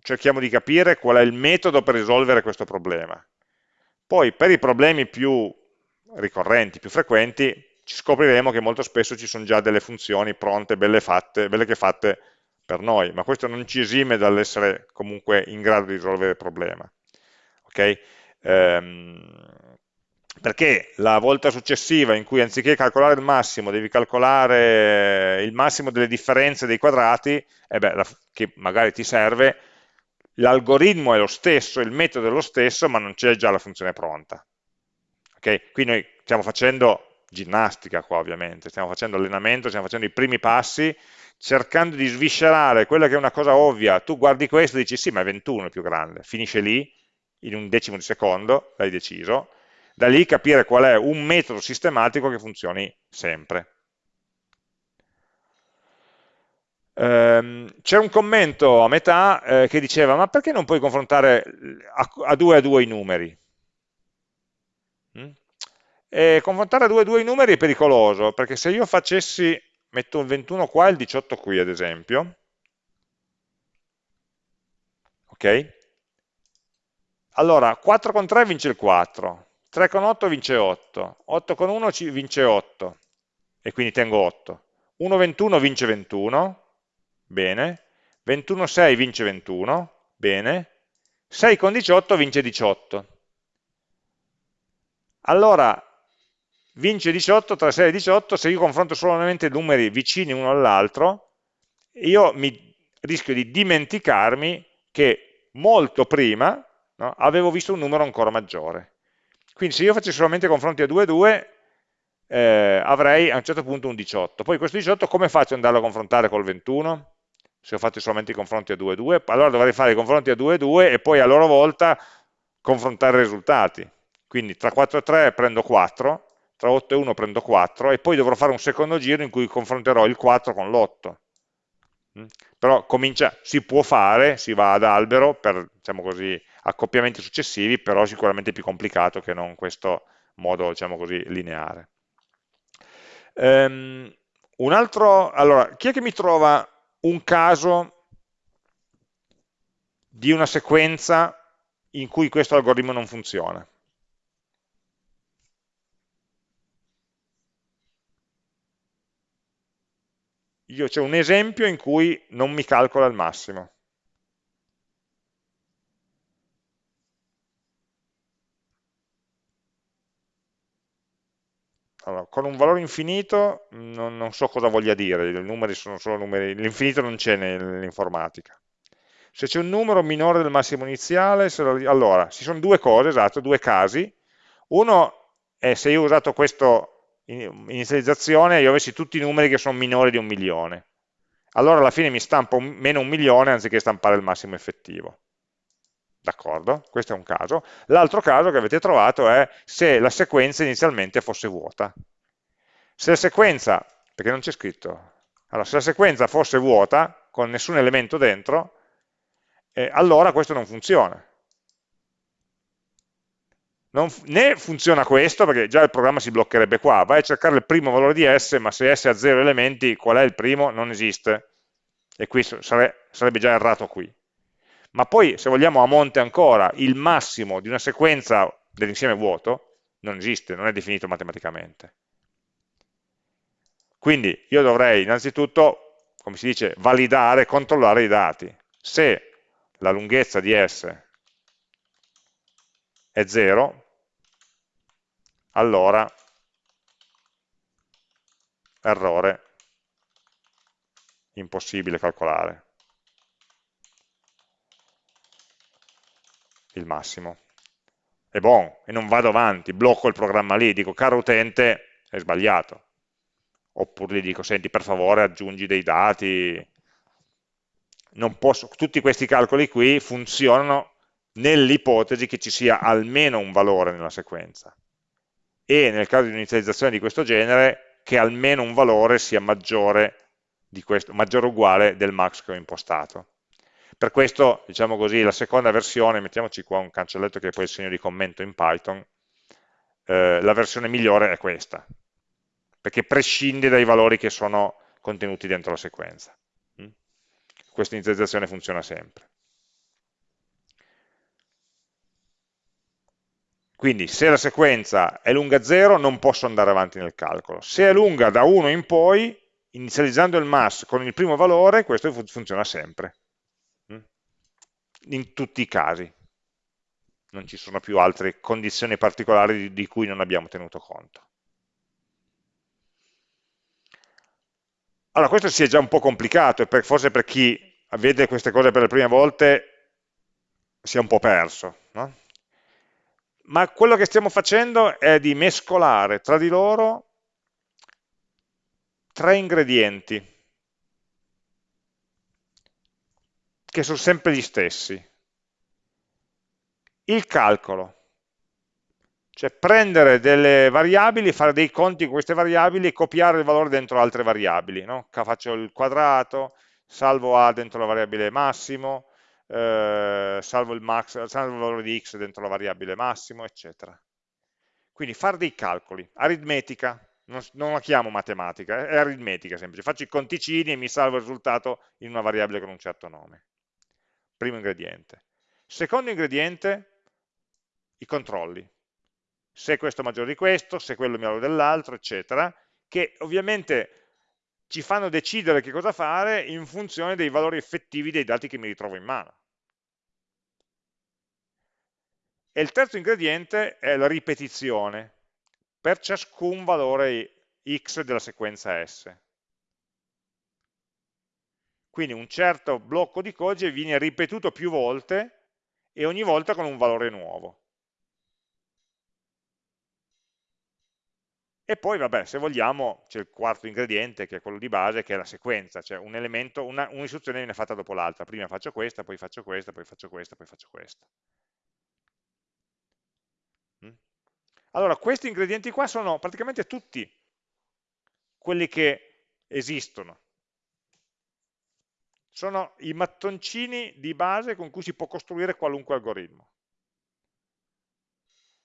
cerchiamo di capire qual è il metodo per risolvere questo problema. Poi per i problemi più ricorrenti, più frequenti, ci scopriremo che molto spesso ci sono già delle funzioni pronte, belle, fatte, belle che fatte per noi, ma questo non ci esime dall'essere comunque in grado di risolvere il problema. Okay? Ehm, perché la volta successiva in cui anziché calcolare il massimo devi calcolare il massimo delle differenze dei quadrati, eh beh, che magari ti serve, l'algoritmo è lo stesso, il metodo è lo stesso, ma non c'è già la funzione pronta. Okay? Qui noi stiamo facendo ginnastica qua ovviamente, stiamo facendo allenamento, stiamo facendo i primi passi, cercando di sviscerare quella che è una cosa ovvia, tu guardi questo e dici sì ma è 21 il più grande, finisce lì, in un decimo di secondo, l'hai deciso, da lì capire qual è un metodo sistematico che funzioni sempre. Ehm, C'è un commento a metà eh, che diceva ma perché non puoi confrontare a, a due a due i numeri? Mm? E confrontare a due a due i numeri è pericoloso perché se io facessi, metto il 21 qua e il 18 qui ad esempio, ok? Allora 4 con 3 vince il 4, 3 con 8 vince 8, 8 con 1 vince 8, e quindi tengo 8. 1, 21 vince 21, bene. 21, 6 vince 21, bene. 6 con 18 vince 18. Allora, vince 18 tra 6 e 18, se io confronto solamente numeri vicini uno all'altro, io mi rischio di dimenticarmi che molto prima no, avevo visto un numero ancora maggiore. Quindi se io facessi solamente confronti a 2 e 2, eh, avrei a un certo punto un 18. Poi questo 18 come faccio ad andarlo a confrontare col 21? Se ho fatto solamente i confronti a 2 e 2, allora dovrei fare i confronti a 2 e 2 e poi a loro volta confrontare i risultati. Quindi tra 4 e 3 prendo 4, tra 8 e 1 prendo 4 e poi dovrò fare un secondo giro in cui confronterò il 4 con l'8. Mm? Però comincia, si può fare, si va ad albero per diciamo così, accoppiamenti successivi, però sicuramente più complicato che non questo modo diciamo così, lineare. Um, un altro, allora, chi è che mi trova un caso di una sequenza in cui questo algoritmo non funziona? Io c'è un esempio in cui non mi calcola il massimo. Allora, con un valore infinito non, non, so cosa voglia dire, i numeri sono solo numeri, l'infinito non c'è nell'informatica. Se c'è un numero minore del massimo iniziale, lo, allora, ci sono due cose, esatto, due casi. Uno è se io ho usato questa inizializzazione e io avessi tutti i numeri che sono minori di un milione. Allora alla fine mi stampa un, meno un milione anziché stampare il massimo effettivo. D'accordo? Questo è un caso. L'altro caso che avete trovato è se la sequenza inizialmente fosse vuota. Se la sequenza, perché non c'è scritto, allora se la sequenza fosse vuota, con nessun elemento dentro, eh, allora questo non funziona. Non, né funziona questo, perché già il programma si bloccherebbe qua, vai a cercare il primo valore di S, ma se S ha zero elementi, qual è il primo? Non esiste. E qui sare, sarebbe già errato qui ma poi se vogliamo a monte ancora il massimo di una sequenza dell'insieme vuoto non esiste, non è definito matematicamente. Quindi io dovrei innanzitutto, come si dice, validare, controllare i dati. Se la lunghezza di S è 0, allora errore, impossibile calcolare. Il massimo. È buon, e non vado avanti, blocco il programma lì, dico caro utente, è sbagliato. Oppure gli dico, senti per favore aggiungi dei dati, posso, tutti questi calcoli qui funzionano nell'ipotesi che ci sia almeno un valore nella sequenza e nel caso di un'inizializzazione di questo genere che almeno un valore sia maggiore o uguale del max che ho impostato. Per questo, diciamo così, la seconda versione, mettiamoci qua un cancelletto che è poi il segno di commento in Python, eh, la versione migliore è questa, perché prescinde dai valori che sono contenuti dentro la sequenza. Mm? Questa inizializzazione funziona sempre. Quindi se la sequenza è lunga 0 non posso andare avanti nel calcolo. Se è lunga da 1 in poi, inizializzando il mass con il primo valore, questo funziona sempre. In tutti i casi. Non ci sono più altre condizioni particolari di, di cui non abbiamo tenuto conto. Allora, questo si è già un po' complicato e per, forse per chi vede queste cose per le prime volte si è un po' perso, no? ma quello che stiamo facendo è di mescolare tra di loro tre ingredienti che sono sempre gli stessi. Il calcolo, cioè prendere delle variabili, fare dei conti con queste variabili e copiare il valore dentro altre variabili. No? Faccio il quadrato, salvo A dentro la variabile massimo, eh, salvo, il max, salvo il valore di x dentro la variabile massimo, eccetera. Quindi fare dei calcoli, aritmetica, non, non, la chiamo matematica, è aritmetica semplice, faccio i conticini e mi salvo il risultato in una variabile con un certo nome. Primo ingrediente. Secondo ingrediente, i controlli. Se questo è maggiore di questo, se quello è minore dell'altro, eccetera, che ovviamente ci fanno decidere che cosa fare in funzione dei valori effettivi dei dati che mi ritrovo in mano. E il terzo ingrediente è la ripetizione per ciascun valore x della sequenza S. Quindi un certo blocco di codice viene ripetuto più volte e ogni volta con un valore nuovo. E poi, vabbè, se vogliamo, c'è il quarto ingrediente, che è quello di base, che è la sequenza, cioè un elemento, un'istruzione viene fatta dopo l'altra. Prima faccio questa, poi faccio questa, poi faccio questa, poi faccio questa. Mm? Allora, questi ingredienti qua sono praticamente tutti quelli che esistono. Sono i mattoncini di base con cui si può costruire qualunque algoritmo.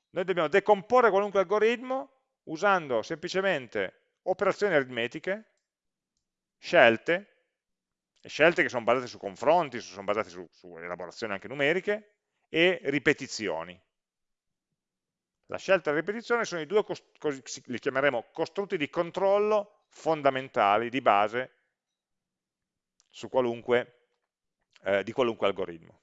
Noi dobbiamo decomporre qualunque algoritmo usando semplicemente operazioni aritmetiche, scelte, scelte che sono basate su confronti, sono basate su, su elaborazioni anche numeriche, e ripetizioni. La scelta e la ripetizione sono i due, li chiameremo costrutti di controllo fondamentali, di base, qualunque, eh, di qualunque algoritmo.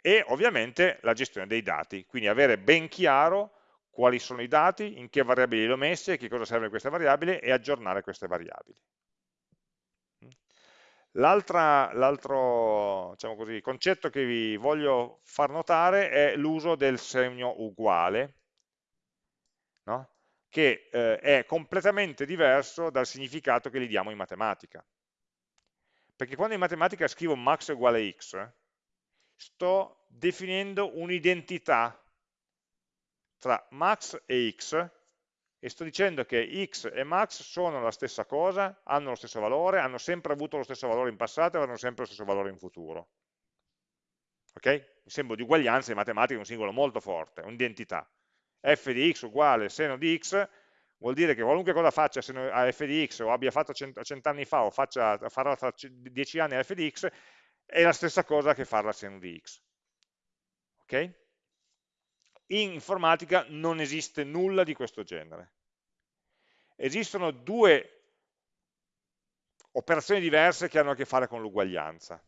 E ovviamente la gestione dei dati, quindi avere ben chiaro quali sono i dati, in che variabili li ho messi, a che cosa servono queste variabili e aggiornare queste variabili. L'altro diciamo concetto che vi voglio far notare è l'uso del segno uguale, no? che eh, è completamente diverso dal significato che gli diamo in matematica. Perché quando in matematica scrivo max uguale x, sto definendo un'identità tra max e x e sto dicendo che x e max sono la stessa cosa, hanno lo stesso valore, hanno sempre avuto lo stesso valore in passato e avranno sempre lo stesso valore in futuro. Ok? Il simbolo di uguaglianza in matematica è un simbolo molto forte, un'identità. f di x uguale seno di x vuol dire che qualunque cosa faccia a f di x o abbia fatto cent'anni fa o faccia, farà tra dieci anni a f di x è la stessa cosa che farla a seno di x. Ok? In informatica non esiste nulla di questo genere. Esistono due operazioni diverse che hanno a che fare con l'uguaglianza.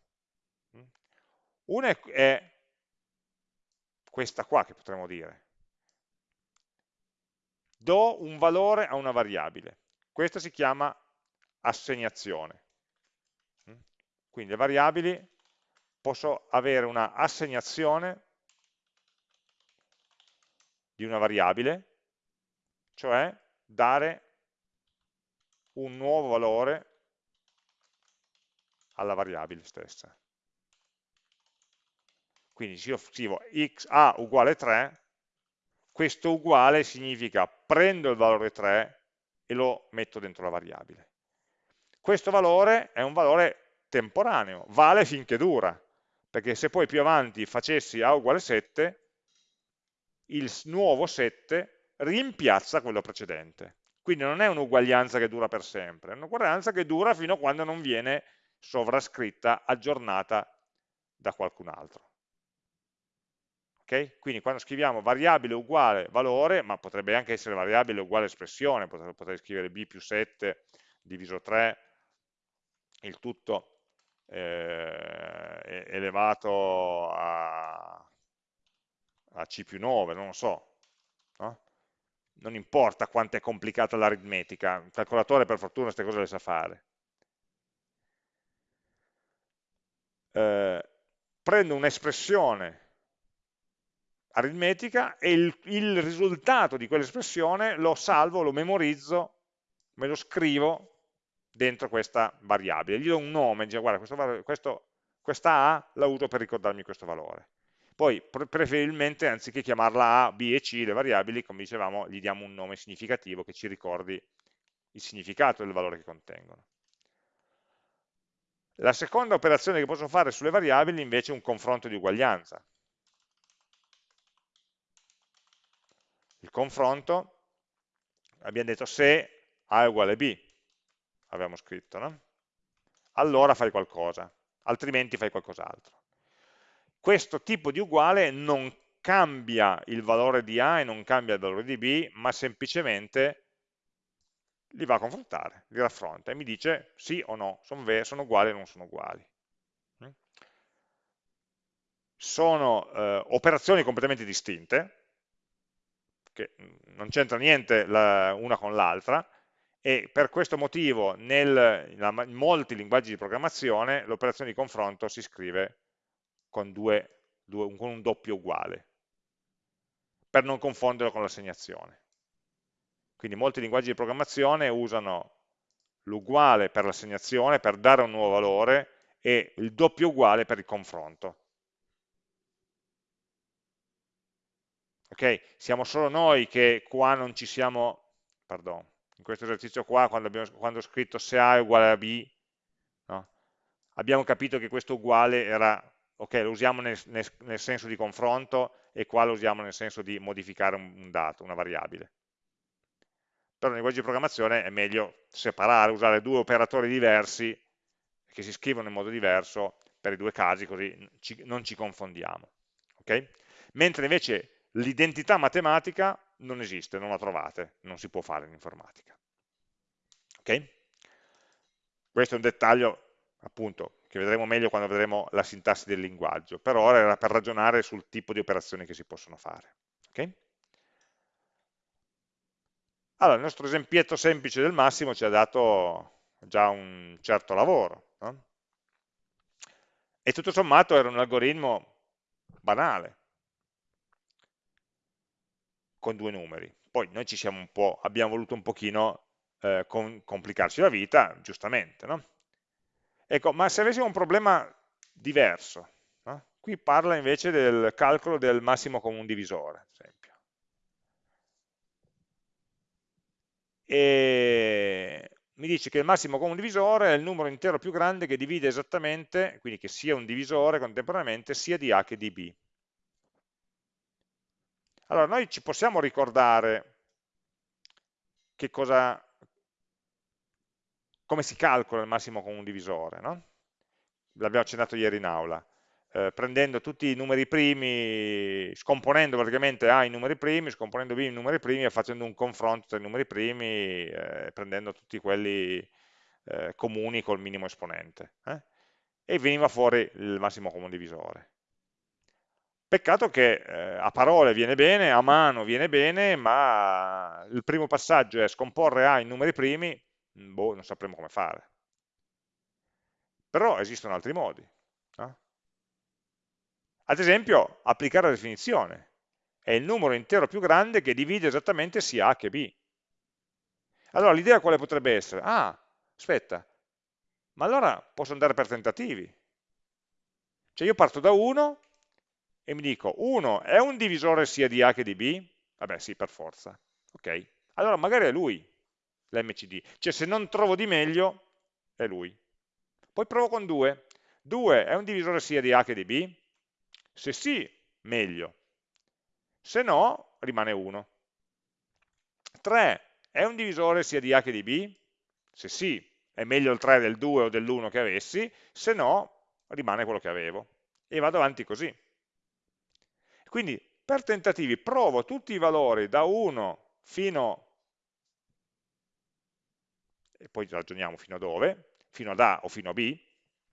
Una è questa qua che potremmo dire. Do un valore a una variabile. Questa si chiama assegnazione. Quindi le variabili posso avere una assegnazione di una variabile, cioè dare un nuovo valore alla variabile stessa. Quindi se io scrivo x a uguale 3, questo uguale significa prendo il valore 3 e lo metto dentro la variabile. Questo valore è un valore temporaneo, vale finché dura, perché se poi più avanti facessi a uguale 7, il nuovo 7 rimpiazza quello precedente. Quindi non è un'uguaglianza che dura per sempre, è un'uguaglianza che dura fino a quando non viene sovrascritta, aggiornata da qualcun altro. Okay? Quindi quando scriviamo variabile uguale valore, ma potrebbe anche essere variabile uguale espressione, potrei, scrivere b più 7 diviso 3, il tutto eh, elevato a, a c più 9, non lo so. No? Non importa quanto è complicata l'aritmetica, il calcolatore per fortuna queste cose le sa fare. Eh, prendo un'espressione aritmetica e il, il risultato di quell'espressione lo salvo, lo memorizzo, me lo scrivo dentro questa variabile. Gli do un nome, dice guarda questo, questo, questa A la uso per ricordarmi questo valore. Poi preferibilmente anziché chiamarla A, B e C, le variabili, come dicevamo, gli diamo un nome significativo che ci ricordi il significato del valore che contengono. La seconda operazione che posso fare sulle variabili invece è un confronto di uguaglianza. Il confronto, abbiamo detto se A è uguale a B, abbiamo scritto, no? allora fai qualcosa, altrimenti fai qualcos'altro. Questo tipo di uguale non cambia il valore di A e non cambia il valore di B, ma semplicemente li va a confrontare, li raffronta e mi dice sì o no, sono, sono uguali o non sono uguali. Sono eh, operazioni completamente distinte, che non c'entra niente la, una con l'altra, e per questo motivo nel, in molti linguaggi di programmazione l'operazione di confronto si scrive con, due, due, con un doppio uguale, per non confonderlo con l'assegnazione. Quindi molti linguaggi di programmazione usano l'uguale per l'assegnazione, per dare un nuovo valore, e il doppio uguale per il confronto. Ok? Siamo solo noi che qua non ci siamo, pardon, in questo esercizio qua, quando, abbiamo, quando ho scritto se A è uguale a B, no? abbiamo capito che questo uguale era, ok, lo usiamo nel, nel, nel, senso di confronto e qua lo usiamo nel senso di modificare un, un dato, una variabile. Però nei linguaggi di programmazione è meglio separare, usare due operatori diversi che si scrivono in modo diverso per i due casi, così ci, non ci confondiamo. Okay? Mentre invece l'identità matematica non esiste, non la trovate, non si può fare in informatica. Ok? Questo è un dettaglio, appunto, che vedremo meglio quando vedremo la sintassi del linguaggio, per ora era per ragionare sul tipo di operazioni che si possono fare. Okay? Allora, il nostro esempietto semplice del massimo ci ha dato già un certo lavoro, no? e tutto sommato era un algoritmo banale, con due numeri. Poi noi ci abbiamo voluto un pochino eh, con, complicarci la vita, giustamente, no? Ecco, ma se avessimo un problema diverso, no? qui parla invece del calcolo del massimo comune divisore, ad esempio. E mi dice che il massimo comune divisore è il numero intero più grande che divide esattamente, quindi che sia un divisore contemporaneamente sia di A che di B. Allora, noi ci possiamo ricordare che cosa, come si calcola il massimo comune divisore, no? L'abbiamo accennato ieri in aula. Eh, prendendo tutti i numeri primi, scomponendo praticamente A in numeri primi, scomponendo B in numeri primi e facendo un confronto tra i numeri primi, eh, prendendo tutti quelli eh, comuni col minimo esponente. Eh? E veniva fuori il massimo comune divisore. Peccato che eh, a parole viene bene, a mano viene bene, ma il primo passaggio è scomporre A in numeri primi, mm, boh, non sapremo come fare. Però esistono altri modi. No? Ad esempio, applicare la definizione. È il numero intero più grande che divide esattamente sia A che B. Allora l'idea quale potrebbe essere? Ah, aspetta, ma allora posso andare per tentativi. Cioè io parto da 1 e mi dico 1 è un divisore sia di A che di B? Vabbè sì, per forza. Ok, allora magari è lui l'MCD, cioè se non trovo di meglio è lui. Poi provo con 2. 2 è un divisore sia di A che di B? Se sì, meglio. Se no, rimane 1. 3 è un divisore sia di A che di B? Se sì, è meglio il 3 del 2 o dell'1 che avessi, se no, rimane quello che avevo. E vado avanti così. Quindi, per tentativi, provo tutti i valori da 1 fino, e poi ragioniamo fino a dove, fino ad A o fino a B,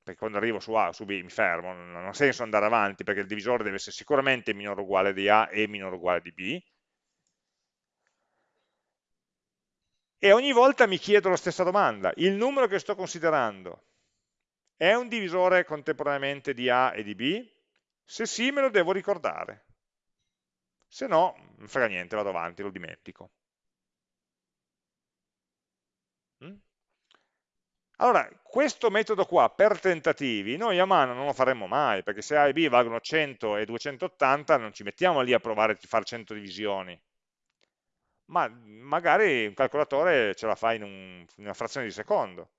perché quando arrivo su A o su B mi fermo, non ha senso andare avanti, perché il divisore deve essere sicuramente minore o uguale di A e minore o uguale di B, e ogni volta mi chiedo la stessa domanda, il numero che sto considerando è un divisore contemporaneamente di A e di B? Se sì me lo devo ricordare, se no non frega niente, vado avanti, lo dimentico. Mm? Allora, questo metodo qua per tentativi, noi a mano non lo faremo mai, perché se A e B valgono 100 e 280 non ci mettiamo lì a provare a fare 100 divisioni, ma magari un calcolatore ce la fa in, un, in una frazione di secondo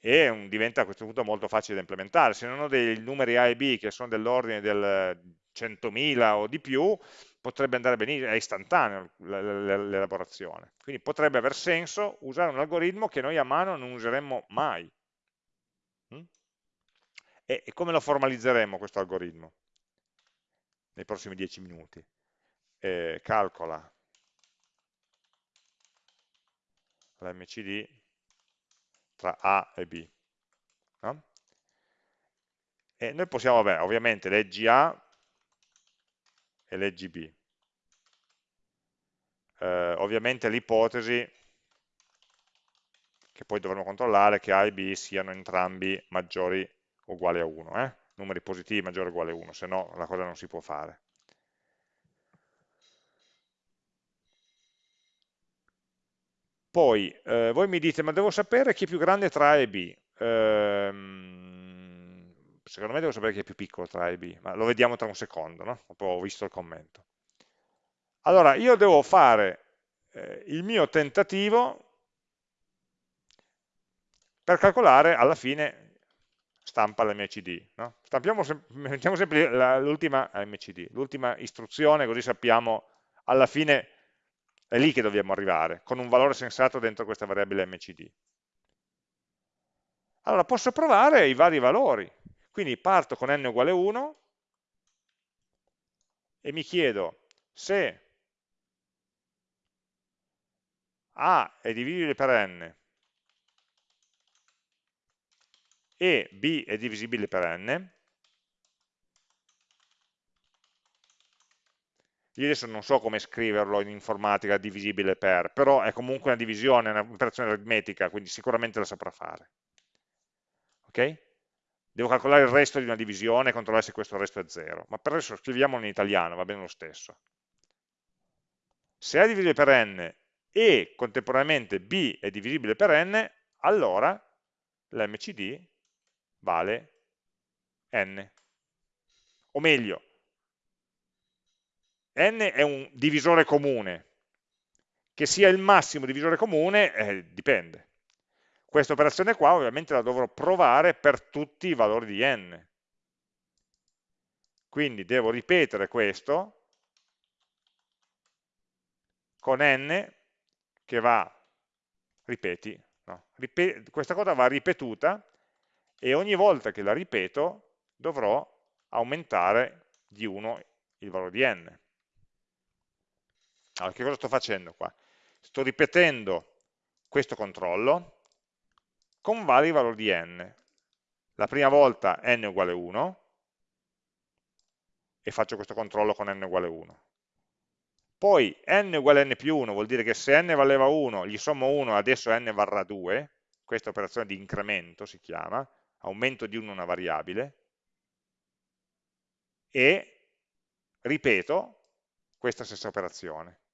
e un, diventa a questo punto molto facile da implementare. Se non ho dei numeri A e B che sono dell'ordine del 100.000 o di più, potrebbe andare benissimo, è istantaneo l'elaborazione. Quindi potrebbe aver senso usare un algoritmo che noi a mano non useremmo mai. Mm? E, come lo formalizzeremo questo algoritmo? Nei prossimi 10 minuti. Eh, calcola l'MCD tra A e B. No? E noi possiamo, vabbè, ovviamente leggi A e leggi B. Eh, ovviamente l'ipotesi che poi dovremo controllare che A e B siano entrambi maggiori o uguali a 1, eh? numeri positivi maggiori o uguali a 1, se no la cosa non si può fare. Poi, eh, voi mi dite, ma devo sapere chi è più grande tra A e B. Ehm, secondo me devo sapere chi è più piccolo tra A e B, ma lo vediamo tra un secondo, no? Ho visto il commento. Allora, io devo fare eh, il mio tentativo per calcolare alla fine stampa l'MCD. No? Stampiamo sem mettiamo sempre l'ultima istruzione, così sappiamo alla fine è lì che dobbiamo arrivare, con un valore sensato dentro questa variabile mcd. Allora posso provare i vari valori, quindi parto con n uguale 1 e mi chiedo se A è divisibile per n e B è divisibile per n, Io adesso non so come scriverlo in informatica divisibile per, però è comunque una divisione, un'operazione aritmetica, quindi sicuramente la saprà fare. Ok? Devo calcolare il resto di una divisione e controllare se questo resto è 0, ma per adesso scriviamolo in italiano, va bene lo stesso. Se A divisibile per n e contemporaneamente B è divisibile per n, allora l'MCD vale n. O meglio, n è un divisore comune, che sia il massimo divisore comune eh, dipende. Questa operazione qua ovviamente la dovrò provare per tutti i valori di n. Quindi devo ripetere questo con n che va, ripeti, no, ripet questa cosa va ripetuta e ogni volta che la ripeto dovrò aumentare di 1 il valore di n. Allora, che cosa sto facendo qua? Sto ripetendo questo controllo con vari valori di n. La prima volta n uguale 1 e faccio questo controllo con n uguale 1. Poi n uguale n più 1 vuol dire che se n valeva 1, gli sommo 1, adesso n varrà 2, questa operazione di incremento si chiama, aumento di 1 una variabile, e ripeto questa stessa operazione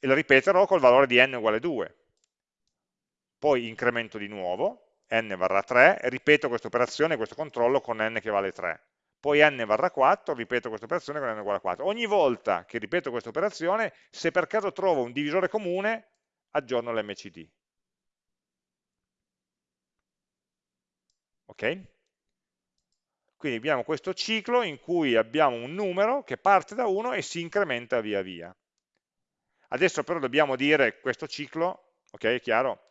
e lo ripeterò col valore di n uguale 2. Poi incremento di nuovo, n varrà 3, e ripeto questa operazione, questo controllo con n che vale 3. poi n varrà 4, ripeto questa operazione con n uguale a 4. Ogni volta che ripeto questa operazione, se per caso trovo un divisore comune, aggiorno l'mcd. Ok? Quindi abbiamo questo ciclo in cui abbiamo un numero che parte da 1 e si incrementa via via. Adesso però dobbiamo dire questo ciclo, ok, è chiaro?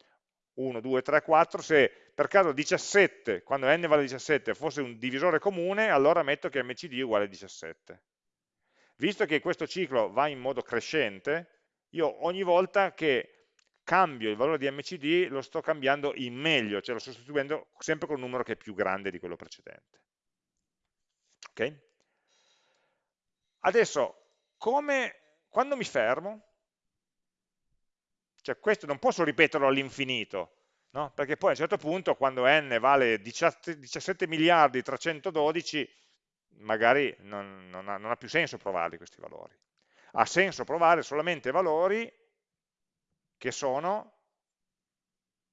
1, 2, 3, 4, se per caso 17, quando n vale 17, fosse un divisore comune, allora metto che mcd è uguale a 17. Visto che questo ciclo va in modo crescente, io ogni volta che cambio il valore di mcd lo sto cambiando in meglio, cioè lo sto sostituendo sempre con un numero che è più grande di quello precedente. Ok? Adesso, come, quando mi fermo, cioè questo non posso ripeterlo all'infinito, no? perché poi a un certo punto quando n vale 17 miliardi 312, magari non, non, ha, non ha più senso provarli questi valori. Ha senso provare solamente valori che sono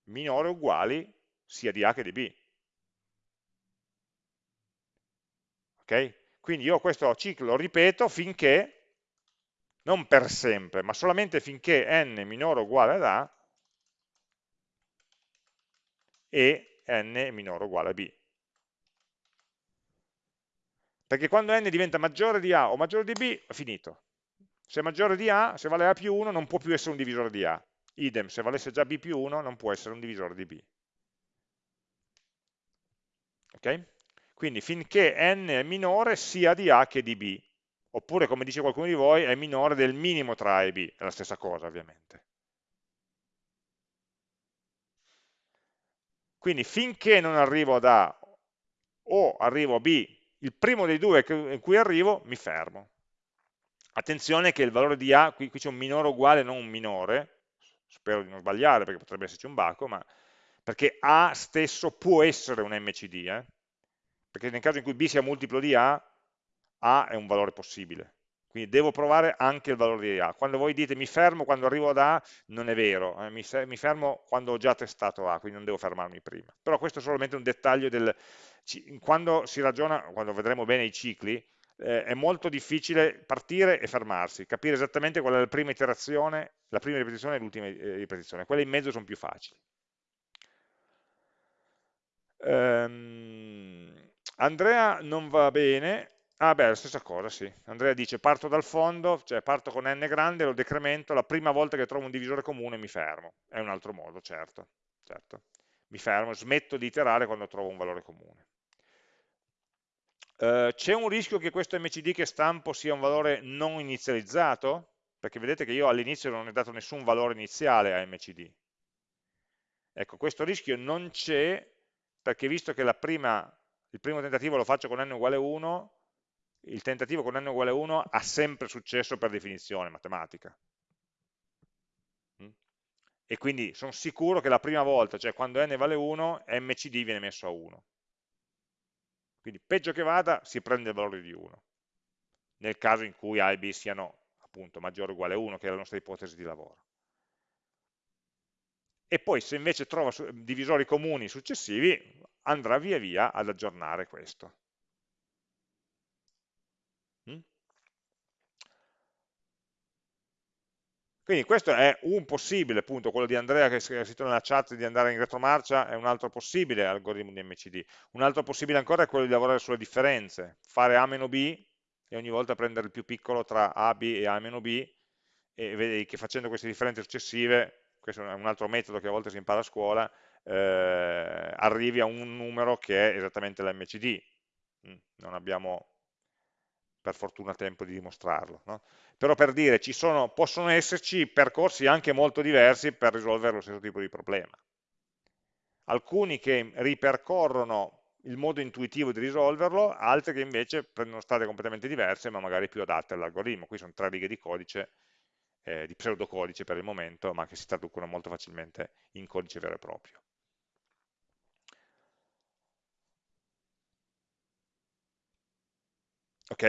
minori o uguali sia di A che di B. Ok? Quindi io questo ciclo lo ripeto finché non per sempre, ma solamente finché n minore o uguale ad A e n è minore o uguale a B. Perché quando n diventa maggiore di A o maggiore di B, è finito. Se è maggiore di A, se vale A più 1, non può più essere un divisore di A. Idem, se valesse già B più 1, non può essere un divisore di B. Ok? Quindi finché n è minore sia di A che di B oppure come dice qualcuno di voi è minore del minimo tra A e B, è la stessa cosa ovviamente. Quindi finché non arrivo ad A o arrivo a B, il primo dei due in cui arrivo mi fermo. Attenzione che il valore di A, qui, qui c'è un minore uguale, non un minore, spero di non sbagliare perché potrebbe esserci un baco, ma perché A stesso può essere un MCD, eh? perché nel caso in cui B sia multiplo di A, a è un valore possibile. Quindi devo provare anche il valore di A. Quando voi dite mi fermo quando arrivo ad A, non è vero, eh, mi, mi, fermo quando ho già testato A, quindi non devo fermarmi prima. Però questo è solamente un dettaglio del... Quando si ragiona, quando vedremo bene i cicli, eh, è molto difficile partire e fermarsi, capire esattamente qual è la prima iterazione, la prima ripetizione e l'ultima eh, ripetizione. Quelle in mezzo sono più facili. Um, Andrea non va bene, Ah beh, la stessa cosa, sì. Andrea dice parto dal fondo, cioè parto con n grande, lo decremento, la prima volta che trovo un divisore comune mi fermo. È un altro modo, certo. certo. Mi fermo, smetto di iterare quando trovo un valore comune. Uh, C'è un rischio che questo mcd che stampo sia un valore non inizializzato? Perché vedete che io all'inizio non ho dato nessun valore iniziale a mcd. Ecco, questo rischio non c'è perché visto che prima, il primo tentativo lo faccio con n uguale 1, il tentativo con n uguale 1 ha sempre successo per definizione matematica. Mm? E quindi sono sicuro che la prima volta, cioè quando n vale 1, mcd viene messo a 1. Quindi peggio che vada si prende il valore di 1, nel caso in cui a e b siano appunto maggiore o uguale a 1, che è la nostra ipotesi di lavoro. E poi se invece trova divisori comuni successivi, andrà via via ad aggiornare questo. Quindi questo è un possibile, appunto, quello di Andrea che ha scritto nella chat di andare in retromarcia, è un altro possibile algoritmo di MCD. Un altro possibile ancora è quello di lavorare sulle differenze, fare A meno B e ogni volta prendere il più piccolo tra A, B e A meno B e vedi che facendo queste differenze successive, questo è un altro metodo che a volte si impara a scuola, eh, arrivi a un numero che è esattamente l'MCD. Mm, non abbiamo per fortuna tempo di dimostrarlo. No? Però per dire, ci sono, possono esserci percorsi anche molto diversi per risolvere lo stesso tipo di problema. Alcuni che ripercorrono il modo intuitivo di risolverlo, altri che invece prendono strade completamente diverse, ma magari più adatte all'algoritmo. Qui sono tre righe di codice, eh, di pseudocodice per il momento, ma che si traducono molto facilmente in codice vero e proprio. Ok?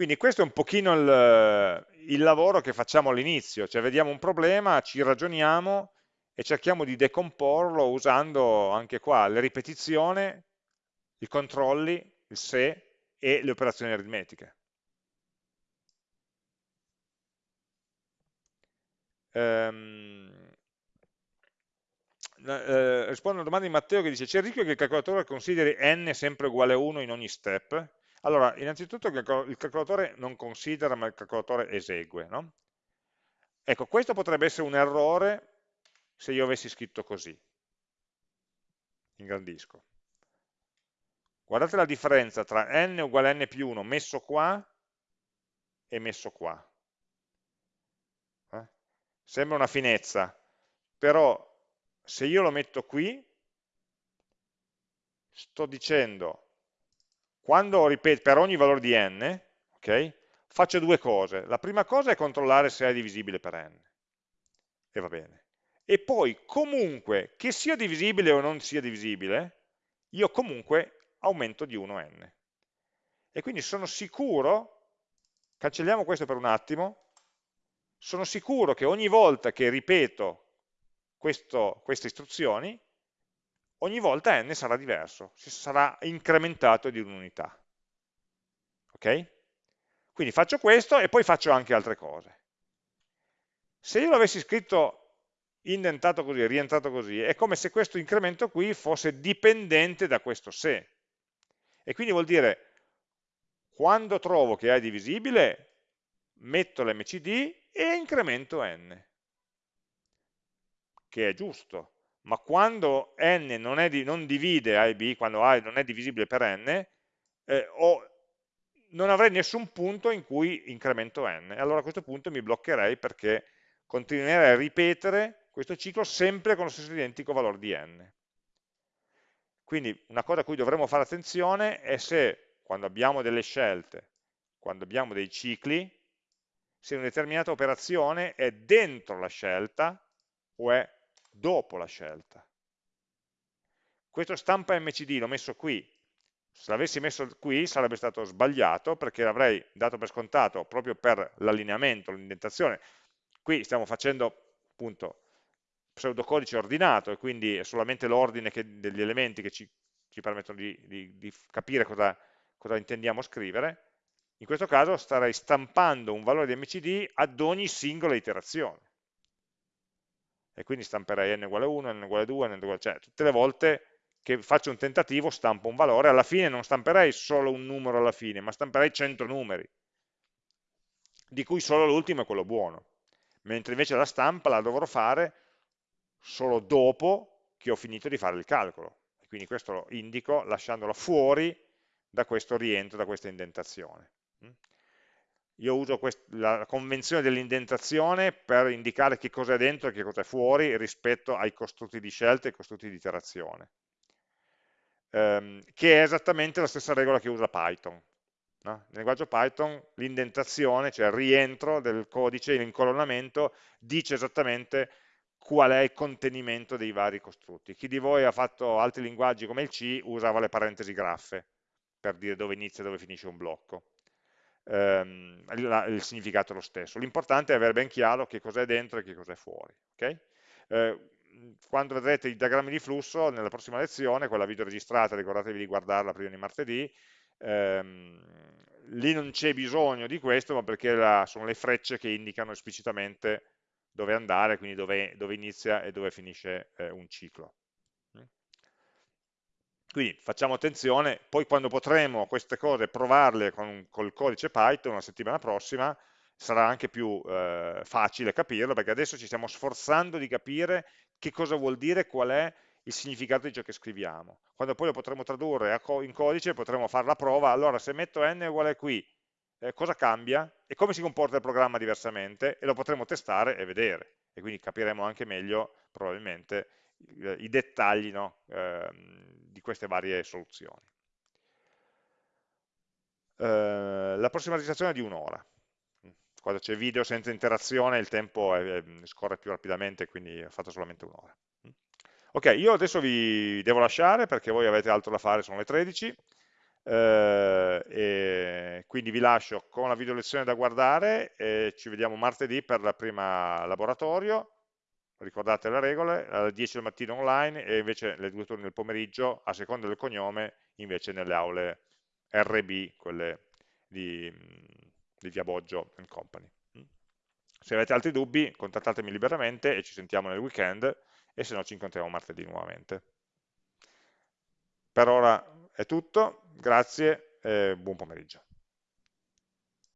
Quindi questo è un pochino il, il lavoro che facciamo all'inizio, cioè vediamo un problema, ci ragioniamo e cerchiamo di decomporlo usando anche qua le ripetizioni, i controlli, il se, e le operazioni aritmetiche. Um, eh, rispondo alla domanda di Matteo che dice c'è il rischio che il calcolatore consideri n sempre uguale a 1 in ogni step? Allora, innanzitutto il calcolatore non considera ma il calcolatore esegue, no? Ecco, questo potrebbe essere un errore se io avessi scritto così. Ingrandisco. Guardate la differenza tra n uguale a n più 1 messo qua e messo qua. Eh? Sembra una finezza, però se io lo metto qui, sto dicendo, quando ripeto, per ogni valore di n, okay, faccio due cose. La prima cosa è controllare se è divisibile per n, e va bene. E poi, comunque, che sia divisibile o non sia divisibile, io comunque aumento di 1 n. E quindi sono sicuro, cancelliamo questo per un attimo, sono sicuro che ogni volta che ripeto questo, queste istruzioni, ogni volta n sarà diverso, sarà incrementato di un'unità. Ok? Quindi faccio questo e poi faccio anche altre cose. Se io l'avessi scritto indentato così, rientrato così, è come se questo incremento qui fosse dipendente da questo se. E quindi vuol dire, quando trovo che A è divisibile, metto l'MCD e incremento n che è giusto, ma quando n non, di, non divide A e B, quando A non è divisibile per n, eh, ho, non avrei nessun punto in cui incremento n. Allora a questo punto mi bloccherei perché continuerei a ripetere questo ciclo sempre con lo stesso identico valore di n. Quindi una cosa a cui dovremmo fare attenzione è se quando abbiamo delle scelte, quando abbiamo dei cicli, se una determinata operazione è dentro la scelta o è dopo la scelta. Questo stampa MCD l'ho messo qui, se l'avessi messo qui sarebbe stato sbagliato perché l'avrei dato per scontato proprio per l'allineamento, l'indentazione. Qui stiamo facendo appunto pseudocodice ordinato e quindi è solamente l'ordine degli elementi che ci, ci permettono di, di, di capire cosa, cosa intendiamo scrivere. In questo caso starei stampando un valore di MCD ad ogni singola iterazione e quindi stamperei n uguale 1, n uguale 2, n uguale, cioè tutte le volte che faccio un tentativo stampo un valore, alla fine non stamperei solo un numero alla fine, ma stamperei 100 numeri, di cui solo l'ultimo è quello buono, mentre invece la stampa la dovrò fare solo dopo che ho finito di fare il calcolo, quindi questo lo indico lasciandolo fuori da questo rientro, da questa indentazione io uso la convenzione dell'indentazione per indicare che cosa è dentro e che cosa è fuori rispetto ai costrutti di scelta e ai costrutti di iterazione, ehm, che è esattamente la stessa regola che usa Python. No? Nel linguaggio Python l'indentazione, cioè il rientro del codice, l'incolonnamento, dice esattamente qual è il contenimento dei vari costrutti. Chi di voi ha fatto altri linguaggi come il C usava le parentesi graffe per dire dove inizia e dove finisce un blocco ehm, il, il, significato è lo stesso. L'importante è avere ben chiaro che cosa è dentro e che cosa è fuori. Okay? Eh, quando vedrete i diagrammi di flusso, nella prossima lezione, quella video registrata, ricordatevi di guardarla prima di martedì, ehm, lì non c'è bisogno di questo, ma perché la, sono le frecce che indicano esplicitamente dove andare, quindi dove, dove inizia e dove finisce eh, un ciclo. Quindi facciamo attenzione, poi quando potremo queste cose provarle con, col codice Python la settimana prossima, sarà anche più eh, facile capirlo, perché adesso ci stiamo sforzando di capire che cosa vuol dire, qual è il significato di ciò che scriviamo. Quando poi lo potremo tradurre in codice, potremo fare la prova, allora se metto n uguale qui, eh, cosa cambia? E come si comporta il programma diversamente, e lo potremo testare e vedere, e quindi capiremo anche meglio, probabilmente, i dettagli no? eh, di queste varie soluzioni. Eh, la prossima registrazione è di un'ora. Quando c'è video senza interazione il tempo è, scorre più rapidamente, quindi ho fatto solamente un'ora. Ok, io adesso vi devo lasciare perché voi avete altro da fare, sono le 13, eh, quindi vi lascio con la video lezione da guardare e ci vediamo martedì per la prima laboratorio ricordate le regole, alle 10 del mattino online e invece le due turni del pomeriggio, a seconda del cognome, invece nelle aule RB, quelle di, di Via Boggio Company. Se avete altri dubbi, contattatemi liberamente e ci sentiamo nel weekend e se no ci incontriamo martedì nuovamente. Per ora è tutto, grazie e buon pomeriggio.